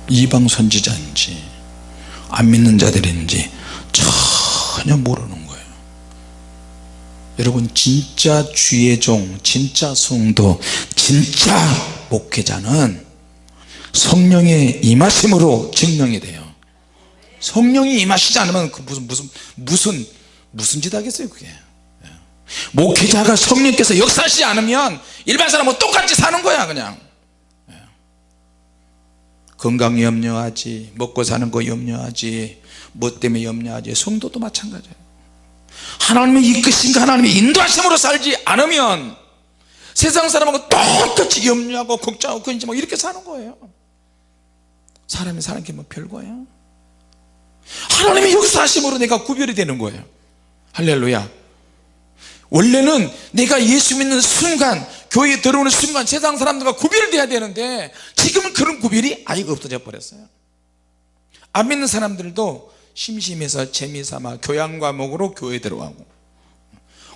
이방 선지자인지 안 믿는 자들인지 전혀 모르는 거예요. 여러분 진짜 주의 종 진짜 성도 진짜 목회자는 성령의 임하심으로 증명이 돼요. 성령이 임하시지 않으면 그 무슨 무슨 무슨 무슨 짓 하겠어요 그게 목회자가 성령께서 역사하시지 않으면 일반 사람은 똑같이 사는 거야 그냥. 건강 염려하지 먹고 사는 거 염려하지 뭐 때문에 염려하지 성도도 마찬가지예요. 하나님의 이끄신가 하나님의 인도하심으로 살지 않으면 세상 사람하고 똑같이 염려하고 걱정하고 근지 뭐 이렇게 사는 거예요. 사람이 사는 게 뭐 별거예요? 하나님의 역사하심으로 내가 구별이 되는 거예요. 할렐루야 원래는 내가 예수 믿는 순간 교회에 들어오는 순간 세상 사람들과 구별돼야 되는데 지금은 그런 구별이 아예 없어져 버렸어요. 안 믿는 사람들도 심심해서 재미삼아 교양 과목으로 교회에 들어가고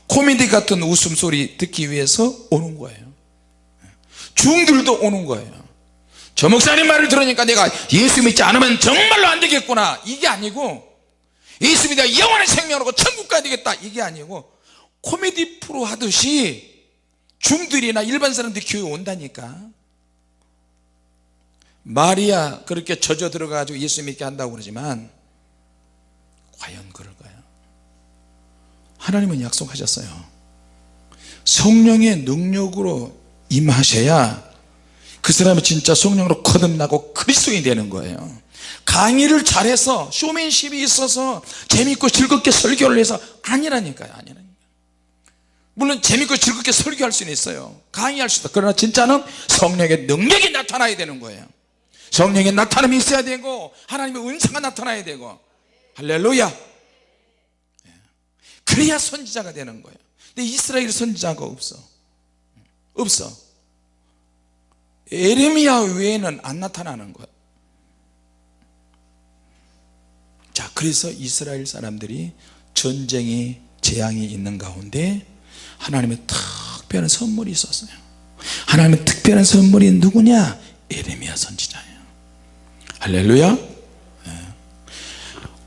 코미디 같은 웃음소리 듣기 위해서 오는 거예요. 중들도 오는 거예요. 저 목사님 말을 들으니까 내가 예수 믿지 않으면 정말로 안 되겠구나. 이게 아니고 예수 믿어 영원한 생명으로 천국 가야 되겠다. 이게 아니고 코미디 프로 하듯이 중들이나 일반 사람들이 교회 온다니까. 마리아 그렇게 젖어 들어가지고 예수 믿게 한다고 그러지만 과연 그럴까요? 하나님은 약속하셨어요. 성령의 능력으로 임하셔야 그 사람이 진짜 성령으로 거듭나고 그리스도인이 되는 거예요. 강의를 잘해서 쇼맨십이 있어서 재밌고 즐겁게 설교를 해서 아니라니까요 아니라니까 물론 재밌고 즐겁게 설교할 수는 있어요. 강의할 수도. 그러나 진짜는 성령의 능력이 나타나야 되는 거예요. 성령의 나타남이 있어야 되고 하나님의 은사가 나타나야 되고. 할렐루야. 예. 그래야 선지자가 되는 거예요. 근데 이스라엘 선지자가 없어. 없어. 에레미야 외에는 안 나타나는 거예요 자 그래서 이스라엘 사람들이 전쟁이 재앙이 있는 가운데 하나님의 특별한 선물이 있었어요. 하나님의 특별한 선물이 누구냐? 에레미야 선지자예요. 할렐루야. 예.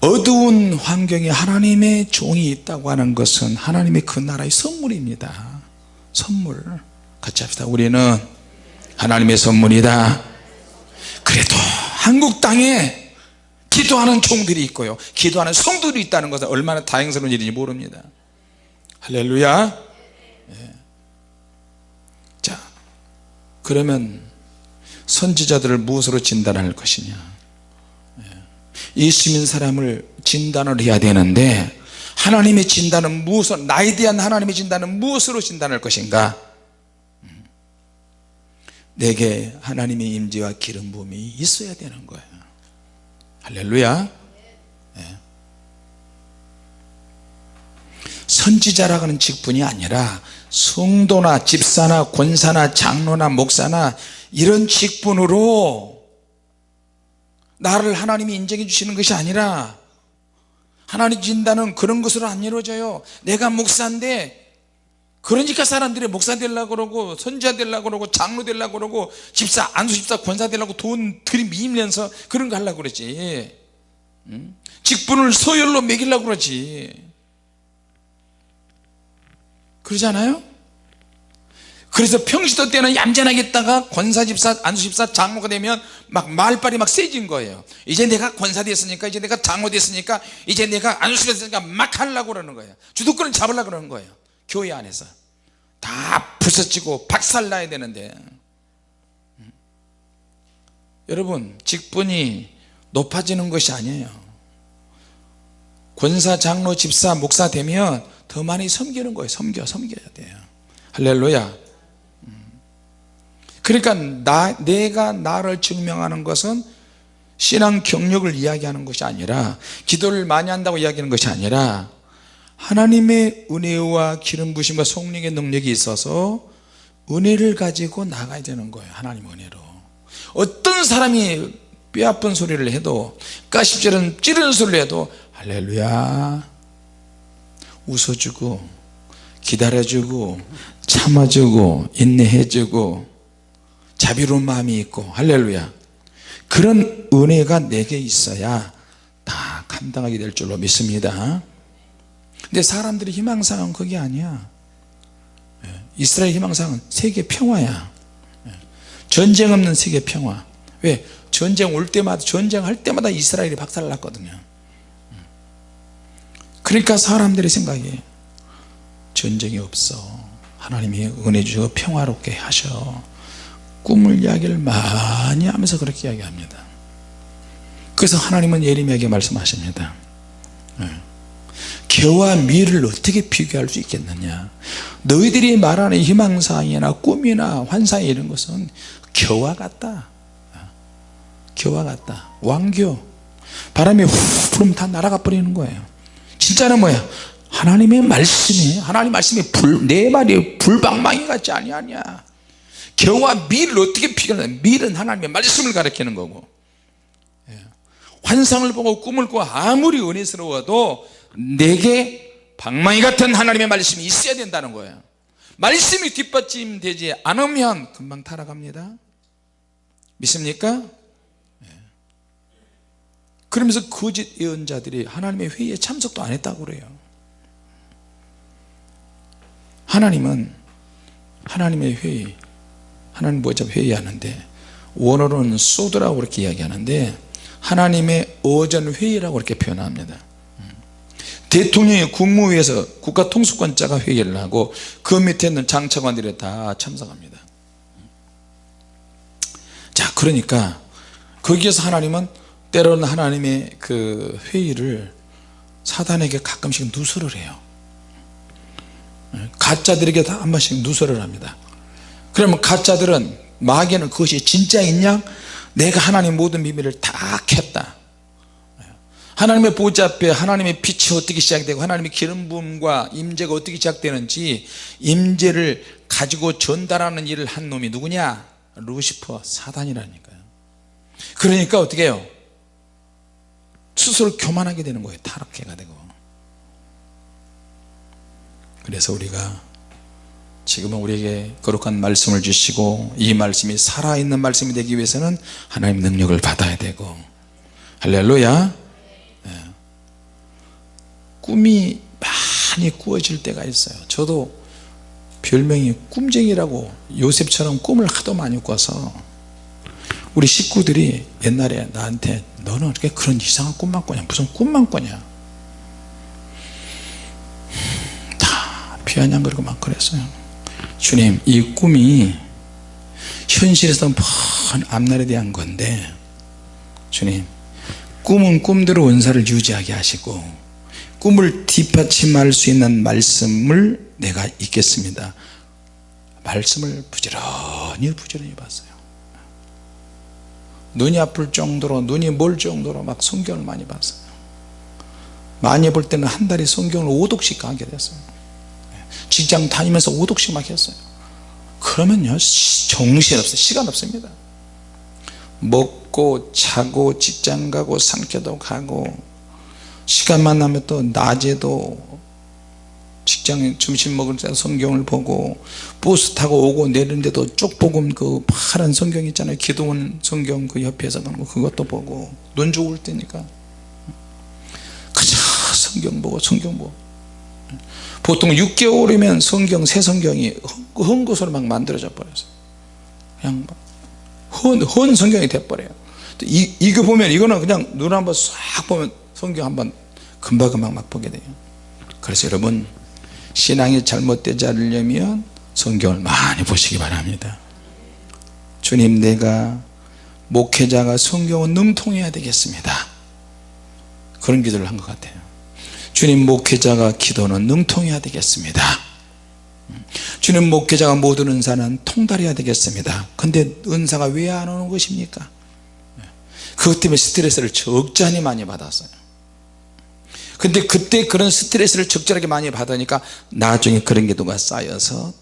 어두운 환경에 하나님의 종이 있다고 하는 것은 하나님의 그 나라의 선물입니다. 선물. 같이 합시다. 우리는 하나님의 선물이다. 그래도 한국 땅에 기도하는 종들이 있고요. 기도하는 성도들이 있다는 것은 얼마나 다행스러운 일인지 모릅니다 할렐루야 예. 자 그러면 선지자들을 무엇으로 진단할 것이냐 예. 예수 믿는 사람을 진단을 해야 되는데 하나님의 진단은 무엇을 나에 대한 하나님의 진단은 무엇으로 진단할 것인가 음. 내게 하나님의 임재와 기름 부음이 있어야 되는 거예요 할렐루야 선지자라고 하는 직분이 아니라 성도나 집사나 권사나 장로나 목사나 이런 직분으로 나를 하나님이 인정해 주시는 것이 아니라 하나님 진단은 그런 것으로 안 이루어져요. 내가 목사인데 그러니까 사람들이 목사 되려고 그러고 선지자 되려고 그러고 장로 되려고 그러고 집사 안수 집사 권사 되려고 돈 들이밀면서 그런 거 하려고 그러지. 응? 직분을 서열로 매기려고 그러지 그러지 않아요? 그래서 평시도 때는 얌전하게 있다가 권사집사 안수집사 장로가 되면 막 말빨이 막 세진 거예요. 이제 내가 권사 됐으니까 이제 내가 장로 됐으니까 이제 내가 안수집사 됐으니까 막 하려고 그러는 거예요. 주도권을 잡으려고 그러는 거예요. 교회 안에서. 다 부서지고 박살나야 되는데. 음. 여러분 직분이 높아지는 것이 아니에요. 권사 장로 집사 목사 되면 더 많이 섬기는 거예요. 섬겨 섬겨야 돼요. 할렐루야. 그러니까 나, 내가 나를 증명하는 것은 신앙 경력을 이야기하는 것이 아니라 기도를 많이 한다고 이야기하는 것이 아니라 하나님의 은혜와 기름 부심과 성령의 능력이 있어서 은혜를 가지고 나가야 되는 거예요. 하나님 은혜로. 어떤 사람이 뼈아픈 소리를 해도 가십처럼 찌르는 소리를 해도 할렐루야 웃어주고 기다려주고 참아주고 인내해주고 자비로운 마음이 있고 할렐루야. 그런 은혜가 내게 있어야 다 감당하게 될 줄로 믿습니다. 근데 사람들의 희망사항은 그게 아니야. 예, 이스라엘 희망사항은 세계 평화야. 예, 전쟁 없는 세계 평화. 왜? 전쟁 올 때마다 전쟁할 때마다 이스라엘이 박살 났거든요. 음. 그러니까 사람들의 생각이 전쟁이 없어. 하나님이 은혜 주셔 평화롭게 하셔. 꿈을 이야기를 많이 하면서 그렇게 이야기합니다. 그래서 하나님은 예레미야에게 말씀하십니다. 네. 개와 미를 어떻게 비교할 수 있겠느냐? 너희들이 말하는 희망사항이나 꿈이나 환상이 이런 것은 겨와 같다. 겨와 같다. 왕교. 바람이 후 불으면 다 날아가 버리는 거예요 진짜는 뭐야? 하나님의 말씀이 하나님 말씀이 불, 내 말이 불방망이 같지 아니하냐 겨와 밀을 어떻게 비교하냐? 밀은 하나님의 말씀을 가리키는 거고. 예. 환상을 보고 꿈을 꾸고 아무리 은혜스러워도 내게 방망이 같은 하나님의 말씀이 있어야 된다는 거예요 말씀이 뒷받침 되지 않으면 금방 타락합니다. 믿습니까? 예. 그러면서 거짓 예언자들이 하나님의 회의에 참석도 안 했다고 그래요 하나님은 하나님의 회의 하나님 모자 회의하는데 원어로는 소드라고 그렇게 이야기하는데 하나님의 어전 회의라고 그렇게 표현합니다 대통령이 국무위에서 국가통수권자가 회의를 하고 그 밑에 있는 장차관들이 다 참석합니다 자 그러니까 거기에서 하나님은 때로는 하나님의 그 회의를 사단에게 가끔씩 누설을 해요. 가짜들에게 다 한 번씩 누설을 합니다. 그러면 가짜들은 마귀는 그것이 진짜있냐? 내가 하나님 모든 비밀을 다 켰다. 하나님의 보좌 앞에 하나님의 빛이 어떻게 시작되고 하나님의 기름 부음과 임재가 어떻게 시작되는지 임재를 가지고 전달하는 일을 한 놈이 누구냐? 루시퍼 사단이라니까요. 그러니까 어떻게 해요 스스로 교만하게 되는 거예요. 타락해가 되고. 그래서 우리가 지금은 우리에게 거룩한 말씀을 주시고 이 말씀이 살아있는 말씀이 되기 위해서는 하나님 능력을 받아야 되고. 할렐루야. 예. 꿈이 많이 꾸어질 때가 있어요. 저도 별명이 꿈쟁이라고 요셉처럼 꿈을 하도 많이 꿔서 우리 식구들이 옛날에 나한테 너는 어떻게 그런 이상한 꿈만 꿔냐? 무슨 꿈만 꿔냐? 다 비아냥거리고 막 그랬어요. 주님 이 꿈이 현실에서 먼 앞날에 대한 건데 주님 꿈은 꿈대로 은사를 유지하게 하시고 꿈을 뒷받침할 수 있는 말씀을 내가 읽겠습니다. 말씀을 부지런히 부지런히 봤어요 눈이 아플 정도로 눈이 멀 정도로 막 성경을 많이 봤어요. 많이 볼 때는 한 달에 성경을 5독씩 가게 됐어요. 직장 다니면서 5독씩 막 했어요. 그러면요 정신없어요. 시간 없습니다. 먹고 자고 직장 가고 상쾌도 가고 시간만 나면 또 낮에도 직장에 점심 먹을 때 성경을 보고 버스 타고 오고 내리는데도 쪽복음 그 파란 성경 있잖아요. 기도원 성경 그 옆에서 그런 거 그것도 보고 눈 좋을 때니까. 그저 성경 보고 성경 보고. 보통 6개월이면 성경 새 성경이 헌 것으로 막 만들어져 버렸어요. 그냥 헌, 헌 성경이 돼버려요. 이, 이거 보면 이거는 그냥 눈 한번 싹 보면 성경 한번 금방금방 막 보게 돼요. 그래서 여러분 신앙이 잘못되지 않으려면 성경을 많이 보시기 바랍니다. 주님 내가 목회자가 성경을 능통해야 되겠습니다. 그런 기도를 한 것 같아요. 주님 목회자가 기도는 능통해야 되겠습니다. 주님 목회자가 모든 은사는 통달해야 되겠습니다. 근데 은사가 왜 안 오는 것입니까? 그것 때문에 스트레스를 적잖이 많이 받았어요 근데 그때 그런 스트레스를 적절하게 많이 받으니까 나중에 그런 기도가 쌓여서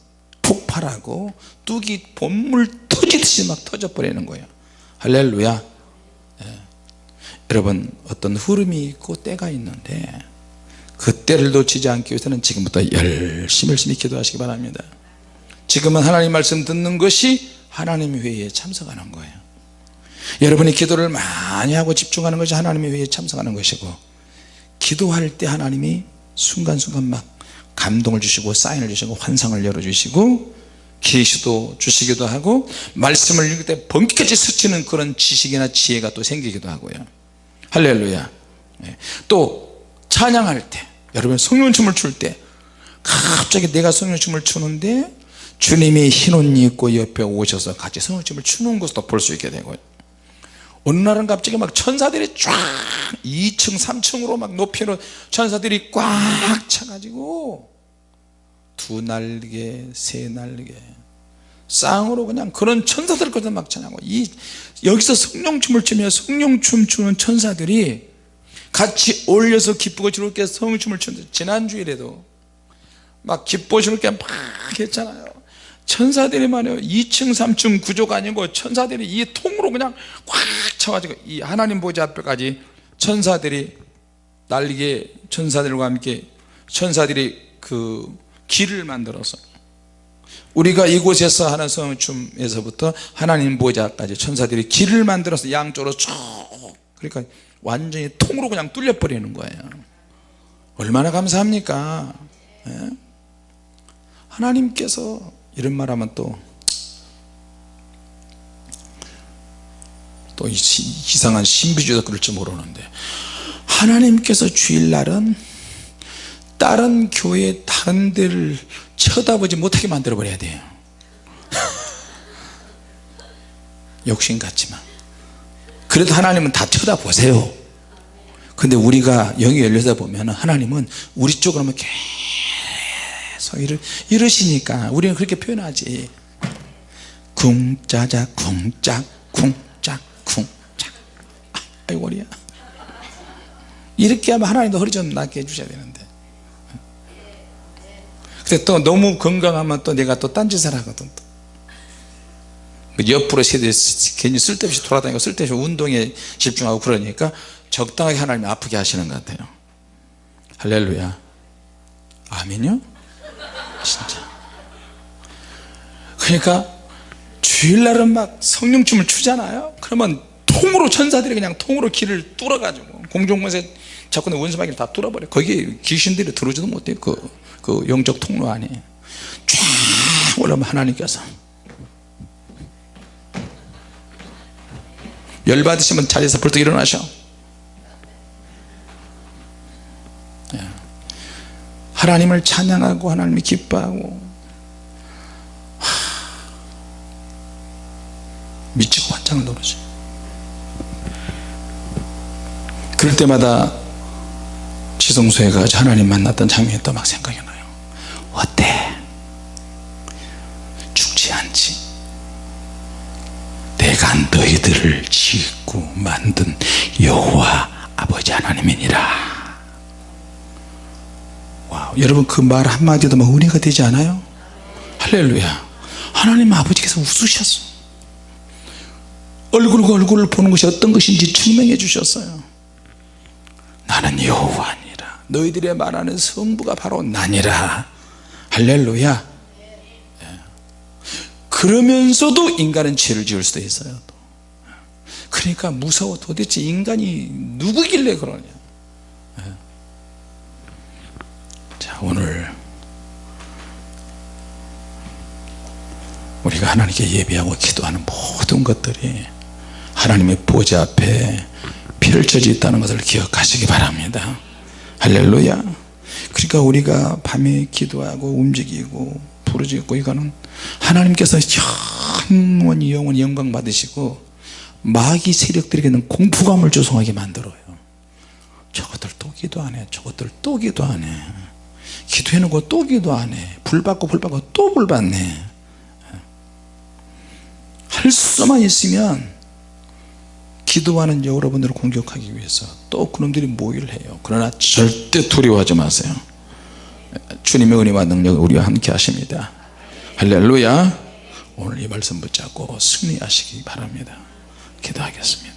폭발하고 뚝이 본물 터지듯이 막 터져 버리는 거예요. 할렐루야. 예. 여러분 어떤 흐름이 있고 때가 있는데 그 때를 놓치지 않기 위해서는 지금부터 열심히 열심히 기도하시기 바랍니다. 지금은 하나님 말씀 듣는 것이 하나님 회의에 참석하는 거예요. 여러분이 기도를 많이 하고 집중하는 것이 하나님의 회의에 참석하는 것이고 기도할 때 하나님이 순간순간 막 감동을 주시고 사인을 주시고 환상을 열어주시고 계시도 주시기도 하고 말씀을 읽을 때 번개같이 스치는 그런 지식이나 지혜가 또 생기기도 하고요. 할렐루야. 예. 또 찬양할 때 여러분 성령춤을 출 때 갑자기 내가 성령춤을 추는데 주님이 흰 옷 입고 옆에 오셔서 같이 성령춤을 추는 것도 볼 수 있게 되고요 어느 날은 갑자기 막 천사들이 쫙 2층 3층으로 막 높이로 천사들이 꽉 차가지고 두 날개 세 날개 쌍으로 그냥 그런 천사들까지 막 찬양하고. 이 여기서 성령춤을 추며 성령춤 추는 천사들이 같이 어울려서 기쁘고 즐겁게 성령춤을 추는데 지난주일에도 막 기쁘고 즐겁게 막 했잖아요 천사들이 말이에요. 2층 3층 구조가 아니고 천사들이 이 통으로 그냥 꽉 차가지고 이 하나님 보좌 앞에까지 천사들이 날개 천사들과 함께 천사들이 그 길을 만들어서 우리가 이곳에서 하는 성춤에서부터 하나님 보좌까지 천사들이 길을 만들어서 양쪽으로 쭉 그러니까 완전히 통으로 그냥 뚫려 버리는 거예요. 얼마나 감사합니까? 예? 하나님께서 이런 말 하면 또 또 이상한 신비주의도 그럴지 모르는데. 하나님께서 주일날은 다른 교회 다른 데를 쳐다보지 못하게 만들어 버려야 돼요. 욕심 같지만. 그래도 하나님은 다 쳐다보세요. 근데 우리가 영이 열려서 보면 하나님은 우리 쪽으로만 계속 이러, 이러시니까 우리는 그렇게 표현하지. 쿵짜자 쿵짝 쿵짝 쿵짝 아이고 머리야? 이렇게 하면 하나님도 허리 좀 낫게 해주셔야 되는데. 근데 또 너무 건강하면 또 내가 또 딴짓을 하거든 또. 그 옆으로 세대 괜히 쓸데없이 돌아다니고 쓸데없이 운동에 집중하고 그러니까 적당하게 하나님 아프게 하시는 것 같아요. 할렐루야. 아멘요 진짜. 그러니까 주일날은 막 성령춤을 추잖아요. 그러면 통으로 천사들이 그냥 통으로 길을 뚫어가지고 공중문세 자꾸 내 원수마귀를 다 뚫어버려. 거기에 귀신들이 들어오지도 못해 그, 그 영적 통로 안에. 쫙 올라오면 하나님께서 열 받으시면 자리에서 벌떡 일어나셔. 예. 하나님을 찬양하고 하나님을 기뻐하고. 하, 미치고 환장을 노르죠 그럴 때마다 지성소에 가서 하나님 만났던 장면이 또 막 생각이 나요. 어때? 죽지 않지? 내가 너희들을 짓고 만든 여호와 아버지 하나님이니라 여러분 그 말 한마디도 막 은혜가 되지 않아요? 할렐루야. 하나님 아버지께서 웃으셨어. 얼굴과 얼굴을 보는 것이 어떤 것인지 증명해 주셨어요. 나는 여호와니라 너희들의 말하는 성부가 바로 나니라. 할렐루야. 예. 그러면서도 인간은 죄를 지을 수도 있어요 그러니까 무서워 도대체 인간이 누구길래 그러냐 자 오늘 우리가 하나님께 예배하고 기도하는 모든 것들이 하나님의 보좌 앞에 펼쳐져 있다는 것을 기억하시기 바랍니다. 할렐루야. 그러니까 우리가 밤에 기도하고 움직이고 부르짖고 이거는 하나님께서 영원히 영원히 영광 받으시고 마귀 세력들에게는 공포감을 조성하게 만들어요. 저것들 또 기도 안 해 저것들 또 기도 안해 기도해놓고 또 기도 안해. 불 받고 불 받고 또 불 받네. 할 수만 있으면 기도하는 여러분들을 공격하기 위해서 또 그놈들이 모의를 해요. 그러나 절대 두려워하지 마세요. 주님의 은혜와 능력을 우리와 함께 하십니다. 할렐루야. 오늘 이 말씀 붙잡고 승리하시기 바랍니다. 기도하겠습니다